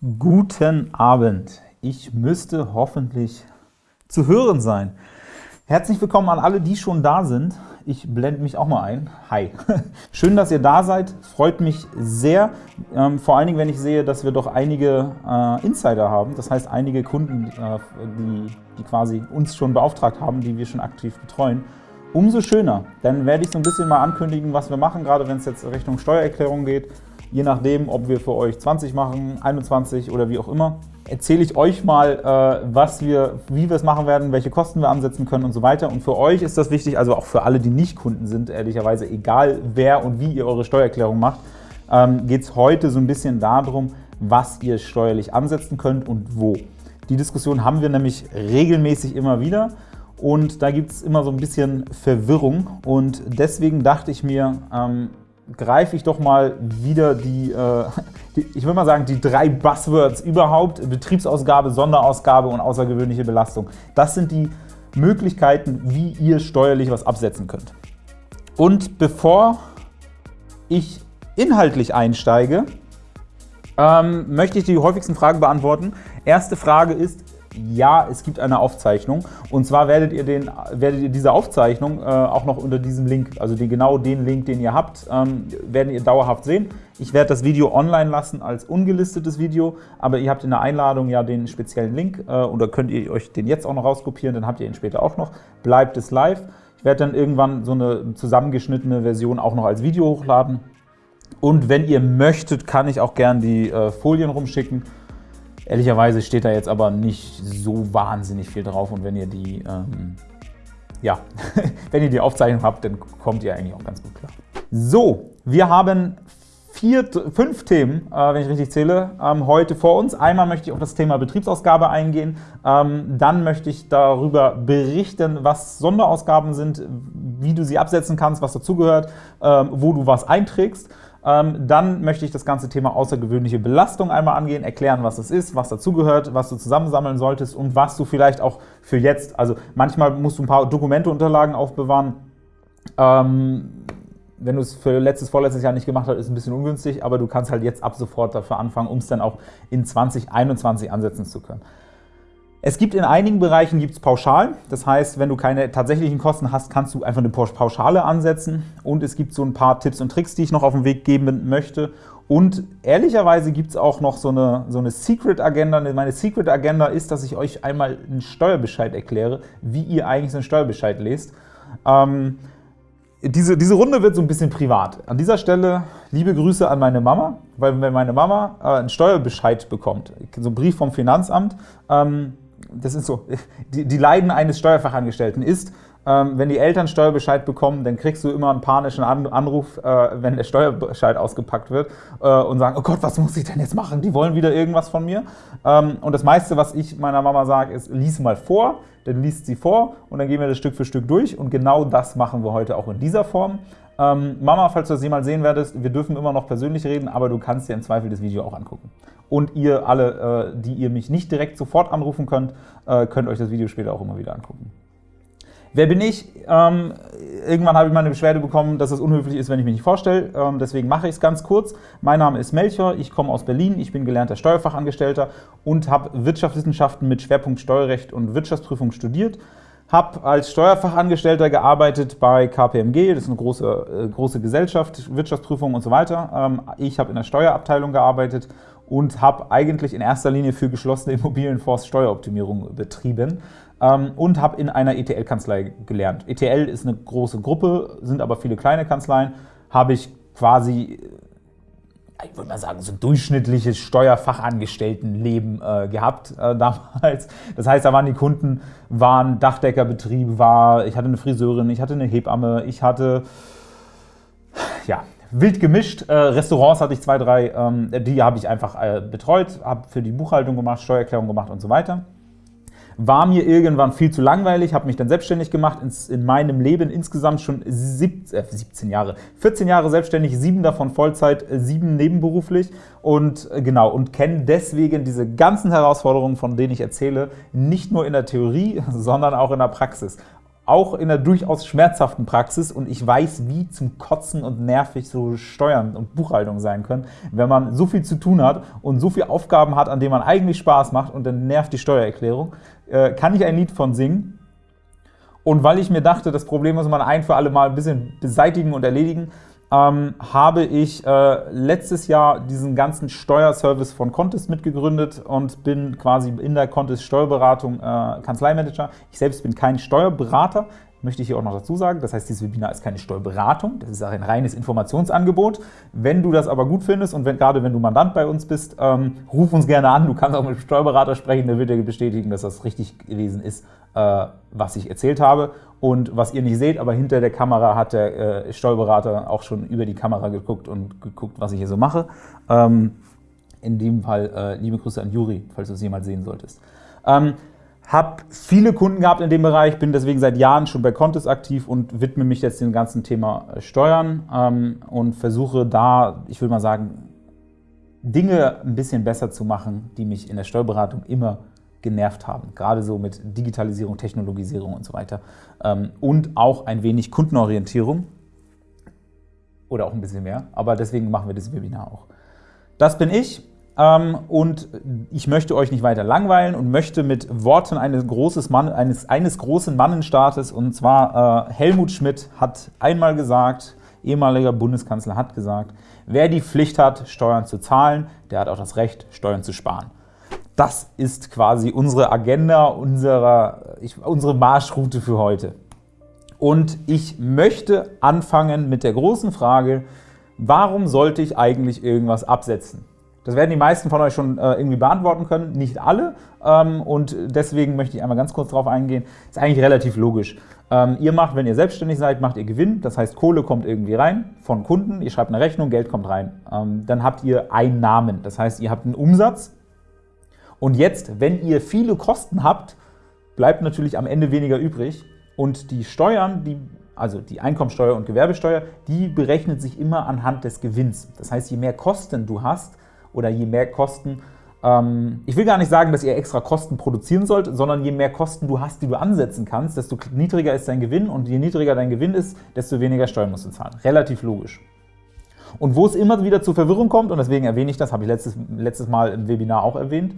Guten Abend. Ich müsste hoffentlich zu hören sein. Herzlich willkommen an alle, die schon da sind. Ich blende mich auch mal ein. Hi. Schön, dass ihr da seid. Freut mich sehr. Ähm, vor allen Dingen, wenn ich sehe, dass wir doch einige äh, Insider haben. Das heißt, einige Kunden, äh, die, die quasi uns schon beauftragt haben, die wir schon aktiv betreuen. Umso schöner. Dann werde ich so ein bisschen mal ankündigen, was wir machen, gerade wenn es jetzt Richtung Steuererklärung geht je nachdem, ob wir für euch 20 machen, 21 oder wie auch immer, erzähle ich euch mal, äh, was wir, wie wir es machen werden, welche Kosten wir ansetzen können und so weiter. Und für euch ist das wichtig, also auch für alle, die nicht Kunden sind, ehrlicherweise, egal wer und wie ihr eure Steuererklärung macht, ähm, geht es heute so ein bisschen darum, was ihr steuerlich ansetzen könnt und wo. Die Diskussion haben wir nämlich regelmäßig immer wieder und da gibt es immer so ein bisschen Verwirrung und deswegen dachte ich mir, ähm, greife ich doch mal wieder die, äh, die, ich würde mal sagen, die drei Buzzwords überhaupt, Betriebsausgabe, Sonderausgabe und außergewöhnliche Belastung. Das sind die Möglichkeiten, wie ihr steuerlich was absetzen könnt. Und bevor ich inhaltlich einsteige, ähm, möchte ich die häufigsten Fragen beantworten. Erste Frage ist, ja, es gibt eine Aufzeichnung. Und zwar werdet ihr, den, werdet ihr diese Aufzeichnung äh, auch noch unter diesem Link, also den, genau den Link, den ihr habt, ähm, werden ihr dauerhaft sehen. Ich werde das Video online lassen als ungelistetes Video, aber ihr habt in der Einladung ja den speziellen Link äh, oder könnt ihr euch den jetzt auch noch rauskopieren, dann habt ihr ihn später auch noch. Bleibt es live. Ich werde dann irgendwann so eine zusammengeschnittene Version auch noch als Video hochladen. Und wenn ihr möchtet, kann ich auch gern die äh, Folien rumschicken. Ehrlicherweise steht da jetzt aber nicht so wahnsinnig viel drauf und wenn ihr die, ähm, ja, wenn ihr die Aufzeichnung habt, dann kommt ihr eigentlich auch ganz gut klar. So, wir haben vier, fünf Themen, äh, wenn ich richtig zähle, ähm, heute vor uns. Einmal möchte ich auf das Thema Betriebsausgabe eingehen, ähm, dann möchte ich darüber berichten, was Sonderausgaben sind, wie du sie absetzen kannst, was dazugehört, ähm, wo du was einträgst. Ähm, dann möchte ich das ganze Thema außergewöhnliche Belastung einmal angehen, erklären, was das ist, was dazugehört, was du zusammensammeln solltest und was du vielleicht auch für jetzt, also manchmal musst du ein paar Dokumenteunterlagen aufbewahren. Ähm, wenn du es für letztes, vorletztes Jahr nicht gemacht hast, ist es ein bisschen ungünstig, aber du kannst halt jetzt ab sofort dafür anfangen, um es dann auch in 2021 ansetzen zu können. Es gibt in einigen Bereichen gibt's Pauschalen, das heißt, wenn du keine tatsächlichen Kosten hast, kannst du einfach eine Pauschale ansetzen und es gibt so ein paar Tipps und Tricks, die ich noch auf den Weg geben möchte und ehrlicherweise gibt es auch noch so eine, so eine Secret Agenda. Meine Secret Agenda ist, dass ich euch einmal einen Steuerbescheid erkläre, wie ihr eigentlich so einen Steuerbescheid lest. Ähm, diese, diese Runde wird so ein bisschen privat. An dieser Stelle liebe Grüße an meine Mama, weil wenn meine Mama äh, einen Steuerbescheid bekommt, so einen Brief vom Finanzamt, ähm, das ist so, die, die Leiden eines Steuerfachangestellten ist, ähm, wenn die Eltern Steuerbescheid bekommen, dann kriegst du immer einen panischen Anruf, äh, wenn der Steuerbescheid ausgepackt wird äh, und sagen, oh Gott, was muss ich denn jetzt machen? Die wollen wieder irgendwas von mir. Ähm, und das meiste, was ich meiner Mama sage, ist, lies mal vor, dann liest sie vor und dann gehen wir das Stück für Stück durch und genau das machen wir heute auch in dieser Form. Ähm, Mama, falls du das jemals sehen werdest, wir dürfen immer noch persönlich reden, aber du kannst dir im Zweifel das Video auch angucken. Und ihr alle, äh, die ihr mich nicht direkt sofort anrufen könnt, äh, könnt euch das Video später auch immer wieder angucken. Wer bin ich? Ähm, irgendwann habe ich mal eine Beschwerde bekommen, dass es unhöflich ist, wenn ich mich nicht vorstelle. Ähm, deswegen mache ich es ganz kurz. Mein Name ist Melchior, ich komme aus Berlin, ich bin gelernter Steuerfachangestellter und habe Wirtschaftswissenschaften mit Schwerpunkt Steuerrecht und Wirtschaftsprüfung studiert. Habe als Steuerfachangestellter gearbeitet bei KPMG, das ist eine große, äh, große Gesellschaft, Wirtschaftsprüfung und so weiter. Ähm, ich habe in der Steuerabteilung gearbeitet und habe eigentlich in erster Linie für geschlossene Immobilienfonds Steueroptimierung betrieben ähm, und habe in einer ETL-Kanzlei gelernt. ETL ist eine große Gruppe, sind aber viele kleine Kanzleien, habe ich quasi ich würde mal sagen, so durchschnittliches Steuerfachangestelltenleben äh, gehabt äh, damals. Das heißt, da waren die Kunden, waren Dachdeckerbetrieb, war, ich hatte eine Friseurin, ich hatte eine Hebamme, ich hatte, ja, wild gemischt. Äh, Restaurants hatte ich zwei, drei, ähm, die habe ich einfach äh, betreut, habe für die Buchhaltung gemacht, Steuererklärung gemacht und so weiter. War mir irgendwann viel zu langweilig, habe mich dann selbstständig gemacht, in meinem Leben insgesamt schon 17, äh, 17 Jahre, 14 Jahre selbstständig, sieben davon Vollzeit, äh, sieben nebenberuflich und äh, genau und kenne deswegen diese ganzen Herausforderungen, von denen ich erzähle, nicht nur in der Theorie, sondern auch in der Praxis. Auch in der durchaus schmerzhaften Praxis und ich weiß, wie zum Kotzen und nervig so Steuern und Buchhaltung sein können, wenn man so viel zu tun hat und so viele Aufgaben hat, an denen man eigentlich Spaß macht und dann nervt die Steuererklärung, äh, kann ich ein Lied von singen. Und weil ich mir dachte, das Problem muss man ein für alle Mal ein bisschen beseitigen und erledigen, ähm, habe ich äh, letztes Jahr diesen ganzen Steuerservice von Contest mitgegründet und bin quasi in der Contest Steuerberatung äh, Kanzleimanager. Ich selbst bin kein Steuerberater, möchte ich hier auch noch dazu sagen. Das heißt, dieses Webinar ist keine Steuerberatung, das ist ein reines Informationsangebot. Wenn du das aber gut findest und wenn, gerade wenn du Mandant bei uns bist, ähm, ruf uns gerne an. Du kannst auch mit dem Steuerberater sprechen, der wird dir bestätigen, dass das richtig gewesen ist, was ich erzählt habe. Und was ihr nicht seht, aber hinter der Kamera hat der äh, Steuerberater auch schon über die Kamera geguckt und geguckt, was ich hier so mache. Ähm, in dem Fall äh, liebe Grüße an Juri, falls du es jemals sehen solltest. Ähm, habe viele Kunden gehabt in dem Bereich, bin deswegen seit Jahren schon bei Contest aktiv und widme mich jetzt dem ganzen Thema äh, Steuern ähm, und versuche da, ich würde mal sagen, Dinge ein bisschen besser zu machen, die mich in der Steuerberatung immer genervt haben, gerade so mit Digitalisierung, Technologisierung und so weiter ähm, und auch ein wenig Kundenorientierung oder auch ein bisschen mehr, aber deswegen machen wir das Webinar auch. Das bin ich, ähm, und ich möchte euch nicht weiter langweilen und möchte mit Worten eines, Mann, eines, eines großen Mannenstaates, und zwar äh, Helmut Schmidt hat einmal gesagt, ehemaliger Bundeskanzler hat gesagt, wer die Pflicht hat, Steuern zu zahlen, der hat auch das Recht, Steuern zu sparen. Das ist quasi unsere Agenda, unsere, ich, unsere Marschroute für heute. Und ich möchte anfangen mit der großen Frage, warum sollte ich eigentlich irgendwas absetzen? Das werden die meisten von euch schon äh, irgendwie beantworten können, nicht alle. Ähm, und deswegen möchte ich einmal ganz kurz darauf eingehen. Ist eigentlich relativ logisch. Ähm, ihr macht, wenn ihr selbstständig seid, macht ihr Gewinn. Das heißt, Kohle kommt irgendwie rein von Kunden. Ihr schreibt eine Rechnung, Geld kommt rein. Ähm, dann habt ihr Einnahmen. Das heißt, ihr habt einen Umsatz. Und jetzt, wenn ihr viele Kosten habt, bleibt natürlich am Ende weniger übrig. Und die Steuern, die also die Einkommensteuer und Gewerbesteuer, die berechnet sich immer anhand des Gewinns. Das heißt, je mehr Kosten du hast, oder je mehr Kosten, ähm, ich will gar nicht sagen, dass ihr extra Kosten produzieren sollt, sondern je mehr Kosten du hast, die du ansetzen kannst, desto niedriger ist dein Gewinn und je niedriger dein Gewinn ist, desto weniger Steuern musst du zahlen. Relativ logisch. Und wo es immer wieder zu Verwirrung kommt, und deswegen erwähne ich das, habe ich letztes, letztes Mal im Webinar auch erwähnt,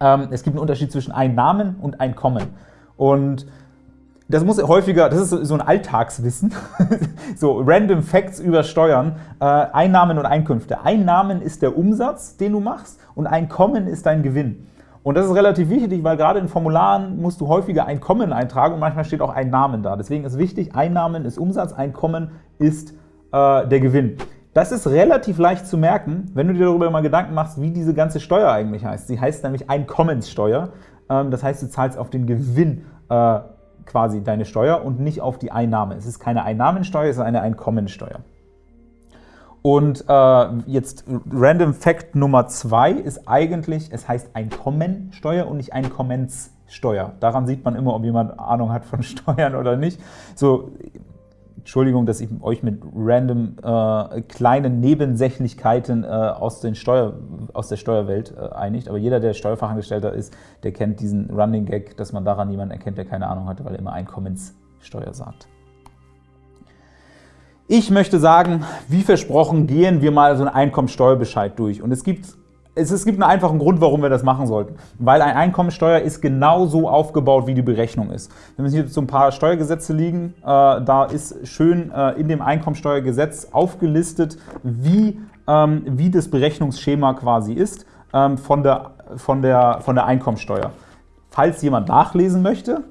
ähm, es gibt einen Unterschied zwischen Einnahmen und Einkommen. Und das muss häufiger, das ist so ein Alltagswissen, so random Facts über Steuern, äh, Einnahmen und Einkünfte. Einnahmen ist der Umsatz, den du machst und Einkommen ist dein Gewinn. Und das ist relativ wichtig, weil gerade in Formularen musst du häufiger Einkommen eintragen und manchmal steht auch Einnahmen da. Deswegen ist wichtig, Einnahmen ist Umsatz, Einkommen ist äh, der Gewinn. Das ist relativ leicht zu merken, wenn du dir darüber mal Gedanken machst, wie diese ganze Steuer eigentlich heißt. Sie heißt nämlich Einkommenssteuer. Ähm, das heißt, du zahlst auf den Gewinn äh, quasi deine Steuer und nicht auf die Einnahme. Es ist keine Einnahmensteuer, es ist eine Einkommensteuer. Und äh, jetzt Random Fact Nummer zwei ist eigentlich, es heißt Einkommensteuer und nicht Einkommenssteuer. Daran sieht man immer, ob jemand Ahnung hat von Steuern oder nicht. So, Entschuldigung, dass ich euch mit random äh, kleinen Nebensächlichkeiten äh, aus, den Steuer, aus der Steuerwelt äh, einigt, aber jeder, der Steuerfachangestellter ist, der kennt diesen Running Gag, dass man daran jemanden erkennt, der keine Ahnung hatte, weil er immer Einkommenssteuer sagt. Ich möchte sagen, wie versprochen, gehen wir mal so einen Einkommensteuerbescheid durch. Und es gibt es, es gibt einen einfachen Grund, warum wir das machen sollten. Weil eine Einkommensteuer ist genauso aufgebaut, wie die Berechnung ist. Wenn wir hier so ein paar Steuergesetze liegen, äh, da ist schön äh, in dem Einkommensteuergesetz aufgelistet, wie, ähm, wie das Berechnungsschema quasi ist ähm, von, der, von, der, von der Einkommensteuer. Falls jemand nachlesen möchte,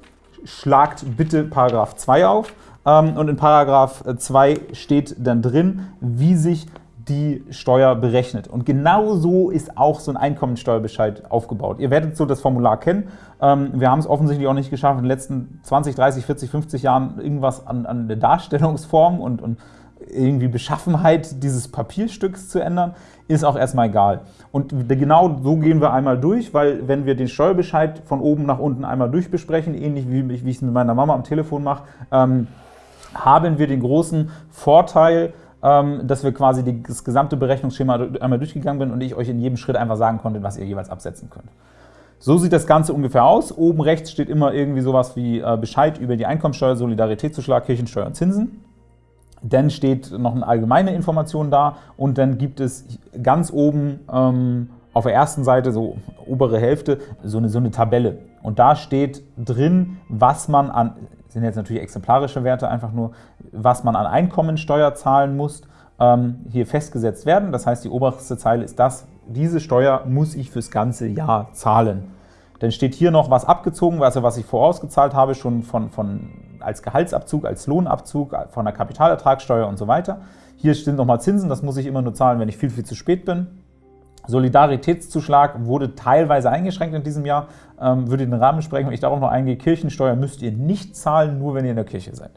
schlagt bitte Paragraph 2 auf. Ähm, und in Paragraph 2 steht dann drin, wie sich die Steuer berechnet. Und genau so ist auch so ein Einkommensteuerbescheid aufgebaut. Ihr werdet so das Formular kennen. Ähm, wir haben es offensichtlich auch nicht geschafft, in den letzten 20, 30, 40, 50 Jahren irgendwas an, an der Darstellungsform und, und irgendwie Beschaffenheit dieses Papierstücks zu ändern, ist auch erstmal egal. Und genau so gehen wir einmal durch, weil wenn wir den Steuerbescheid von oben nach unten einmal durchbesprechen, ähnlich wie ich es mit meiner Mama am Telefon mache, ähm, haben wir den großen Vorteil, dass wir quasi das gesamte Berechnungsschema einmal durchgegangen sind und ich euch in jedem Schritt einfach sagen konnte, was ihr jeweils absetzen könnt. So sieht das Ganze ungefähr aus. Oben rechts steht immer irgendwie sowas wie äh, Bescheid über die Einkommensteuer, Solidaritätszuschlag, Kirchensteuer und Zinsen. Dann steht noch eine allgemeine Information da und dann gibt es ganz oben ähm, auf der ersten Seite, so obere Hälfte, so eine, so eine Tabelle. Und da steht drin, was man an, sind jetzt natürlich exemplarische Werte, einfach nur, was man an Einkommensteuer zahlen muss, ähm, hier festgesetzt werden. Das heißt, die oberste Zeile ist das, diese Steuer muss ich fürs ganze Jahr zahlen. Dann steht hier noch was abgezogen, also was ich vorausgezahlt habe, schon von, von, als Gehaltsabzug, als Lohnabzug, von der Kapitalertragssteuer und so weiter. Hier stehen nochmal Zinsen, das muss ich immer nur zahlen, wenn ich viel, viel zu spät bin. Solidaritätszuschlag wurde teilweise eingeschränkt in diesem Jahr, ähm, würde den Rahmen sprengen, wenn ich darauf noch eingehe. Kirchensteuer müsst ihr nicht zahlen, nur wenn ihr in der Kirche seid.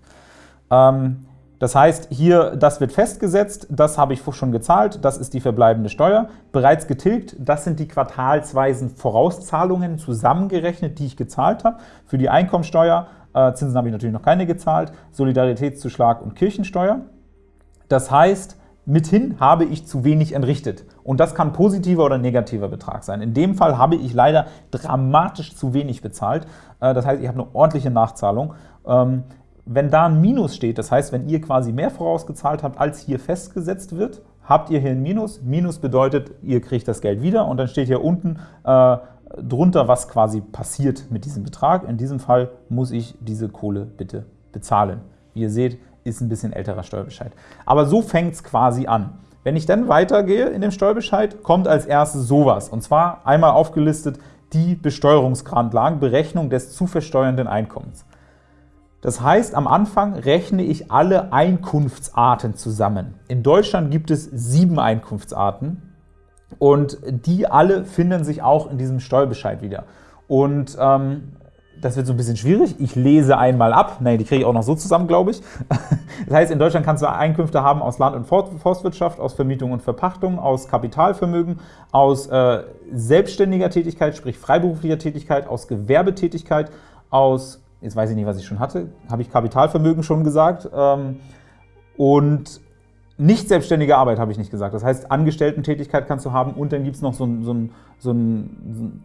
Ähm, das heißt, hier, das wird festgesetzt, das habe ich schon gezahlt, das ist die verbleibende Steuer. Bereits getilgt, das sind die quartalsweisen Vorauszahlungen zusammengerechnet, die ich gezahlt habe. Für die Einkommensteuer, äh, Zinsen habe ich natürlich noch keine gezahlt, Solidaritätszuschlag und Kirchensteuer. Das heißt, mithin habe ich zu wenig entrichtet. Und das kann positiver oder negativer Betrag sein. In dem Fall habe ich leider dramatisch zu wenig bezahlt. Äh, das heißt, ich habe eine ordentliche Nachzahlung. Ähm, wenn da ein Minus steht, das heißt, wenn ihr quasi mehr vorausgezahlt habt, als hier festgesetzt wird, habt ihr hier ein Minus. Minus bedeutet, ihr kriegt das Geld wieder und dann steht hier unten äh, drunter, was quasi passiert mit diesem Betrag. In diesem Fall muss ich diese Kohle bitte bezahlen. Wie ihr seht, ist ein bisschen älterer Steuerbescheid. Aber so fängt es quasi an. Wenn ich dann weitergehe in dem Steuerbescheid, kommt als erstes sowas. Und zwar einmal aufgelistet die Besteuerungsgrundlagen, Berechnung des zu versteuernden Einkommens. Das heißt, am Anfang rechne ich alle Einkunftsarten zusammen. In Deutschland gibt es sieben Einkunftsarten und die alle finden sich auch in diesem Steuerbescheid wieder. Und ähm, das wird so ein bisschen schwierig. Ich lese einmal ab. Nein, die kriege ich auch noch so zusammen, glaube ich. Das heißt, in Deutschland kannst du Einkünfte haben aus Land- und Forstwirtschaft, aus Vermietung und Verpachtung, aus Kapitalvermögen, aus äh, selbstständiger Tätigkeit, sprich freiberuflicher Tätigkeit, aus Gewerbetätigkeit, aus jetzt weiß ich nicht, was ich schon hatte, habe ich Kapitalvermögen schon gesagt ähm, und nicht selbstständige Arbeit habe ich nicht gesagt. Das heißt, Angestellten-Tätigkeit kannst du haben und dann gibt es noch so ein, so ein, so ein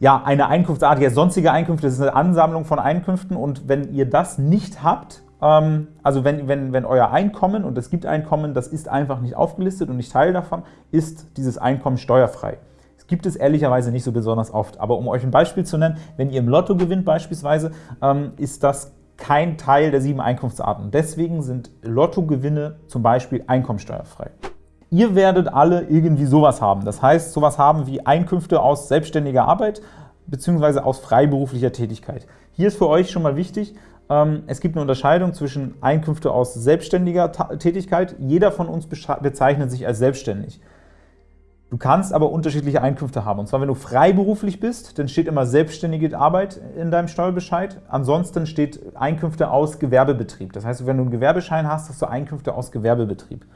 ja, eine Einkunftsart, ja, sonstige Einkünfte, das ist eine Ansammlung von Einkünften und wenn ihr das nicht habt, ähm, also wenn, wenn, wenn euer Einkommen, und es gibt Einkommen, das ist einfach nicht aufgelistet und nicht Teil davon, ist dieses Einkommen steuerfrei gibt es ehrlicherweise nicht so besonders oft. Aber um euch ein Beispiel zu nennen, wenn ihr im Lotto gewinnt beispielsweise, ähm, ist das kein Teil der sieben Einkunftsarten. Deswegen sind Lottogewinne zum Beispiel einkommensteuerfrei. Ihr werdet alle irgendwie sowas haben. Das heißt, sowas haben wie Einkünfte aus selbstständiger Arbeit bzw. aus freiberuflicher Tätigkeit. Hier ist für euch schon mal wichtig, ähm, es gibt eine Unterscheidung zwischen Einkünfte aus selbstständiger Tätigkeit. Jeder von uns bezeichnet sich als selbstständig. Du kannst aber unterschiedliche Einkünfte haben. Und zwar, wenn du freiberuflich bist, dann steht immer selbstständige Arbeit in deinem Steuerbescheid. Ansonsten steht Einkünfte aus Gewerbebetrieb. Das heißt, wenn du einen Gewerbeschein hast, hast du Einkünfte aus Gewerbebetrieb.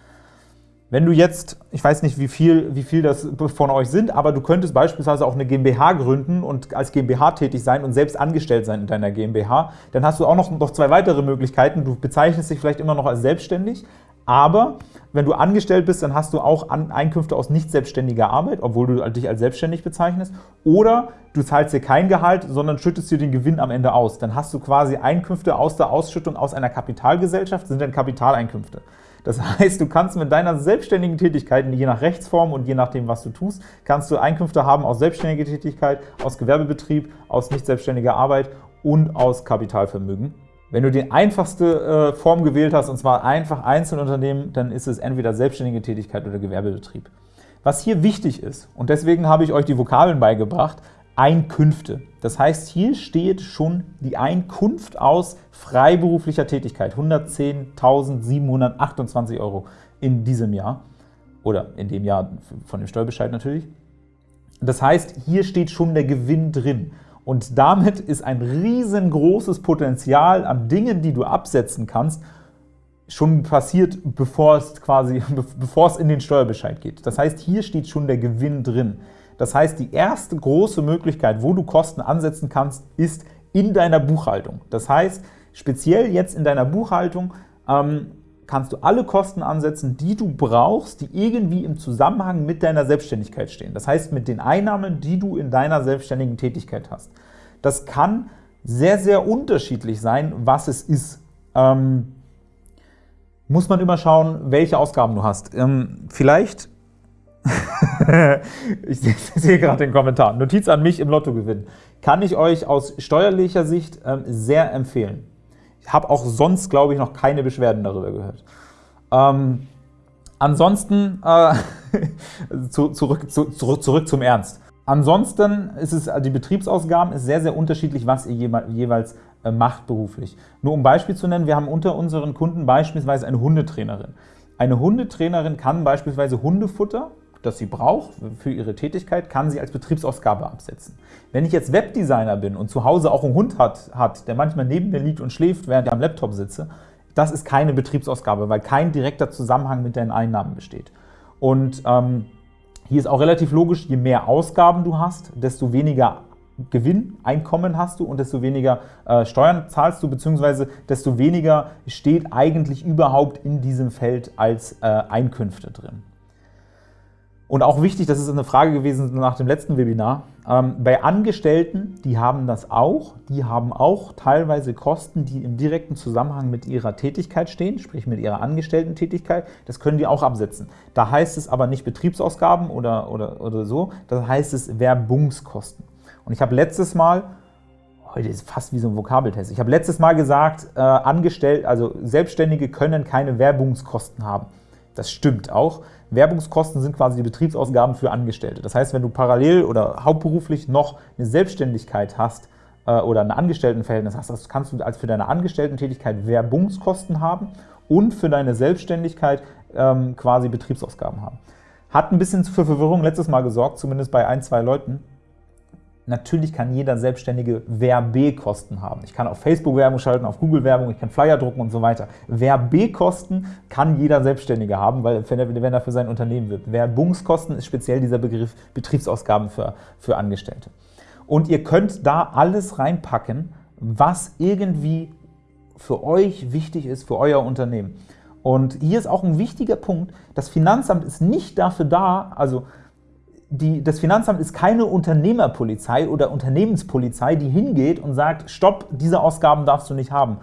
Wenn du jetzt, ich weiß nicht, wie viel, wie viel das von euch sind, aber du könntest beispielsweise auch eine GmbH gründen und als GmbH tätig sein und selbst angestellt sein in deiner GmbH, dann hast du auch noch, noch zwei weitere Möglichkeiten. Du bezeichnest dich vielleicht immer noch als selbstständig, aber wenn du angestellt bist, dann hast du auch Einkünfte aus nicht selbstständiger Arbeit, obwohl du dich als selbstständig bezeichnest. Oder du zahlst dir kein Gehalt, sondern schüttest dir den Gewinn am Ende aus. Dann hast du quasi Einkünfte aus der Ausschüttung aus einer Kapitalgesellschaft, sind dann Kapitaleinkünfte. Das heißt, du kannst mit deiner selbstständigen Tätigkeit, je nach Rechtsform und je nachdem, was du tust, kannst du Einkünfte haben aus selbstständiger Tätigkeit, aus Gewerbebetrieb, aus nicht selbstständiger Arbeit und aus Kapitalvermögen. Wenn du die einfachste äh, Form gewählt hast, und zwar einfach Einzelunternehmen, dann ist es entweder selbstständige Tätigkeit oder Gewerbebetrieb. Was hier wichtig ist, und deswegen habe ich euch die Vokabeln beigebracht, Einkünfte. Das heißt, hier steht schon die Einkunft aus freiberuflicher Tätigkeit, 110.728 Euro in diesem Jahr oder in dem Jahr von dem Steuerbescheid natürlich. Das heißt, hier steht schon der Gewinn drin. Und damit ist ein riesengroßes Potenzial an Dingen, die du absetzen kannst, schon passiert, bevor es quasi, bevor es in den Steuerbescheid geht. Das heißt, hier steht schon der Gewinn drin. Das heißt, die erste große Möglichkeit, wo du Kosten ansetzen kannst, ist in deiner Buchhaltung. Das heißt, speziell jetzt in deiner Buchhaltung ähm, kannst du alle Kosten ansetzen, die du brauchst, die irgendwie im Zusammenhang mit deiner Selbstständigkeit stehen. Das heißt, mit den Einnahmen, die du in deiner selbstständigen Tätigkeit hast. Das kann sehr, sehr unterschiedlich sein, was es ist. Ähm, muss man immer schauen, welche Ausgaben du hast. Ähm, vielleicht, ich sehe gerade den Kommentar, Notiz an mich im Lotto gewinnen, kann ich euch aus steuerlicher Sicht ähm, sehr empfehlen. Ich habe auch sonst, glaube ich, noch keine Beschwerden darüber gehört. Ähm, ansonsten, äh, zu, zurück, zu, zurück, zurück zum Ernst. Ansonsten ist es, die Betriebsausgaben ist sehr, sehr unterschiedlich, was ihr jeweils äh, macht beruflich. Nur um Beispiel zu nennen, wir haben unter unseren Kunden beispielsweise eine Hundetrainerin. Eine Hundetrainerin kann beispielsweise Hundefutter, das sie braucht für ihre Tätigkeit, kann sie als Betriebsausgabe absetzen. Wenn ich jetzt Webdesigner bin und zu Hause auch einen Hund hat, hat der manchmal neben mir liegt und schläft, während ich am Laptop sitze, das ist keine Betriebsausgabe, weil kein direkter Zusammenhang mit deinen Einnahmen besteht. Und ähm, hier ist auch relativ logisch, je mehr Ausgaben du hast, desto weniger Gewinn, Einkommen hast du und desto weniger äh, Steuern zahlst du, beziehungsweise desto weniger steht eigentlich überhaupt in diesem Feld als äh, Einkünfte drin. Und auch wichtig, das ist eine Frage gewesen nach dem letzten Webinar, ähm, bei Angestellten, die haben das auch, die haben auch teilweise Kosten, die im direkten Zusammenhang mit ihrer Tätigkeit stehen, sprich mit ihrer Angestellten-Tätigkeit, das können die auch absetzen. Da heißt es aber nicht Betriebsausgaben oder, oder, oder so, da heißt es Werbungskosten. Und ich habe letztes Mal, heute ist fast wie so ein Vokabeltest, ich habe letztes Mal gesagt, äh, angestellt, also Selbstständige können keine Werbungskosten haben. Das stimmt auch. Werbungskosten sind quasi die Betriebsausgaben für Angestellte. Das heißt, wenn du parallel oder hauptberuflich noch eine Selbstständigkeit hast äh, oder ein Angestelltenverhältnis hast, das kannst du als für deine Angestellten-Tätigkeit Werbungskosten haben und für deine Selbstständigkeit ähm, quasi Betriebsausgaben haben. Hat ein bisschen für Verwirrung letztes Mal gesorgt, zumindest bei ein, zwei Leuten. Natürlich kann jeder Selbstständige Werbekosten haben. Ich kann auf Facebook Werbung schalten, auf Google Werbung, ich kann Flyer drucken und so weiter. Werbekosten kann jeder Selbstständige haben, weil wenn er für sein Unternehmen wirbt. Werbungskosten ist speziell dieser Begriff Betriebsausgaben für, für Angestellte. Und ihr könnt da alles reinpacken, was irgendwie für euch wichtig ist, für euer Unternehmen. Und hier ist auch ein wichtiger Punkt, das Finanzamt ist nicht dafür da, also die, das Finanzamt ist keine Unternehmerpolizei oder Unternehmenspolizei, die hingeht und sagt, stopp, diese Ausgaben darfst du nicht haben.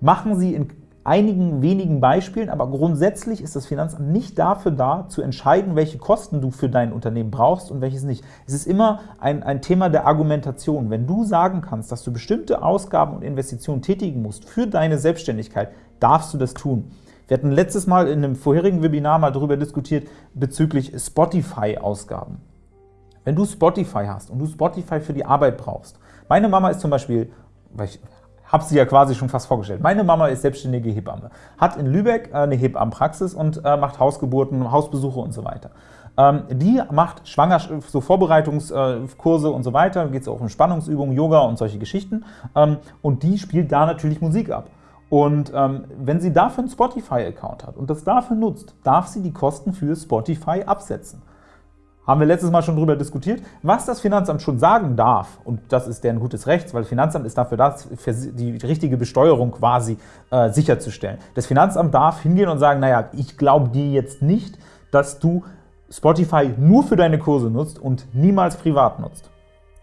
Machen sie in einigen wenigen Beispielen, aber grundsätzlich ist das Finanzamt nicht dafür da, zu entscheiden, welche Kosten du für dein Unternehmen brauchst und welches nicht. Es ist immer ein, ein Thema der Argumentation. Wenn du sagen kannst, dass du bestimmte Ausgaben und Investitionen tätigen musst für deine Selbstständigkeit, darfst du das tun. Wir hatten letztes Mal in einem vorherigen Webinar mal darüber diskutiert bezüglich Spotify-Ausgaben. Wenn du Spotify hast und du Spotify für die Arbeit brauchst, meine Mama ist zum Beispiel, weil ich habe sie ja quasi schon fast vorgestellt, meine Mama ist selbstständige Hebamme, hat in Lübeck äh, eine Hebammenpraxis und äh, macht Hausgeburten, Hausbesuche und so weiter. Ähm, die macht Schwangerschaft, so Vorbereitungskurse und so weiter, geht es auch um Spannungsübungen, Yoga und solche Geschichten ähm, und die spielt da natürlich Musik ab. Und ähm, wenn sie dafür einen Spotify-Account hat und das dafür nutzt, darf sie die Kosten für Spotify absetzen. Haben wir letztes Mal schon darüber diskutiert, was das Finanzamt schon sagen darf, und das ist deren gutes Recht, weil das Finanzamt ist dafür da, die richtige Besteuerung quasi äh, sicherzustellen. Das Finanzamt darf hingehen und sagen, naja, ich glaube dir jetzt nicht, dass du Spotify nur für deine Kurse nutzt und niemals privat nutzt.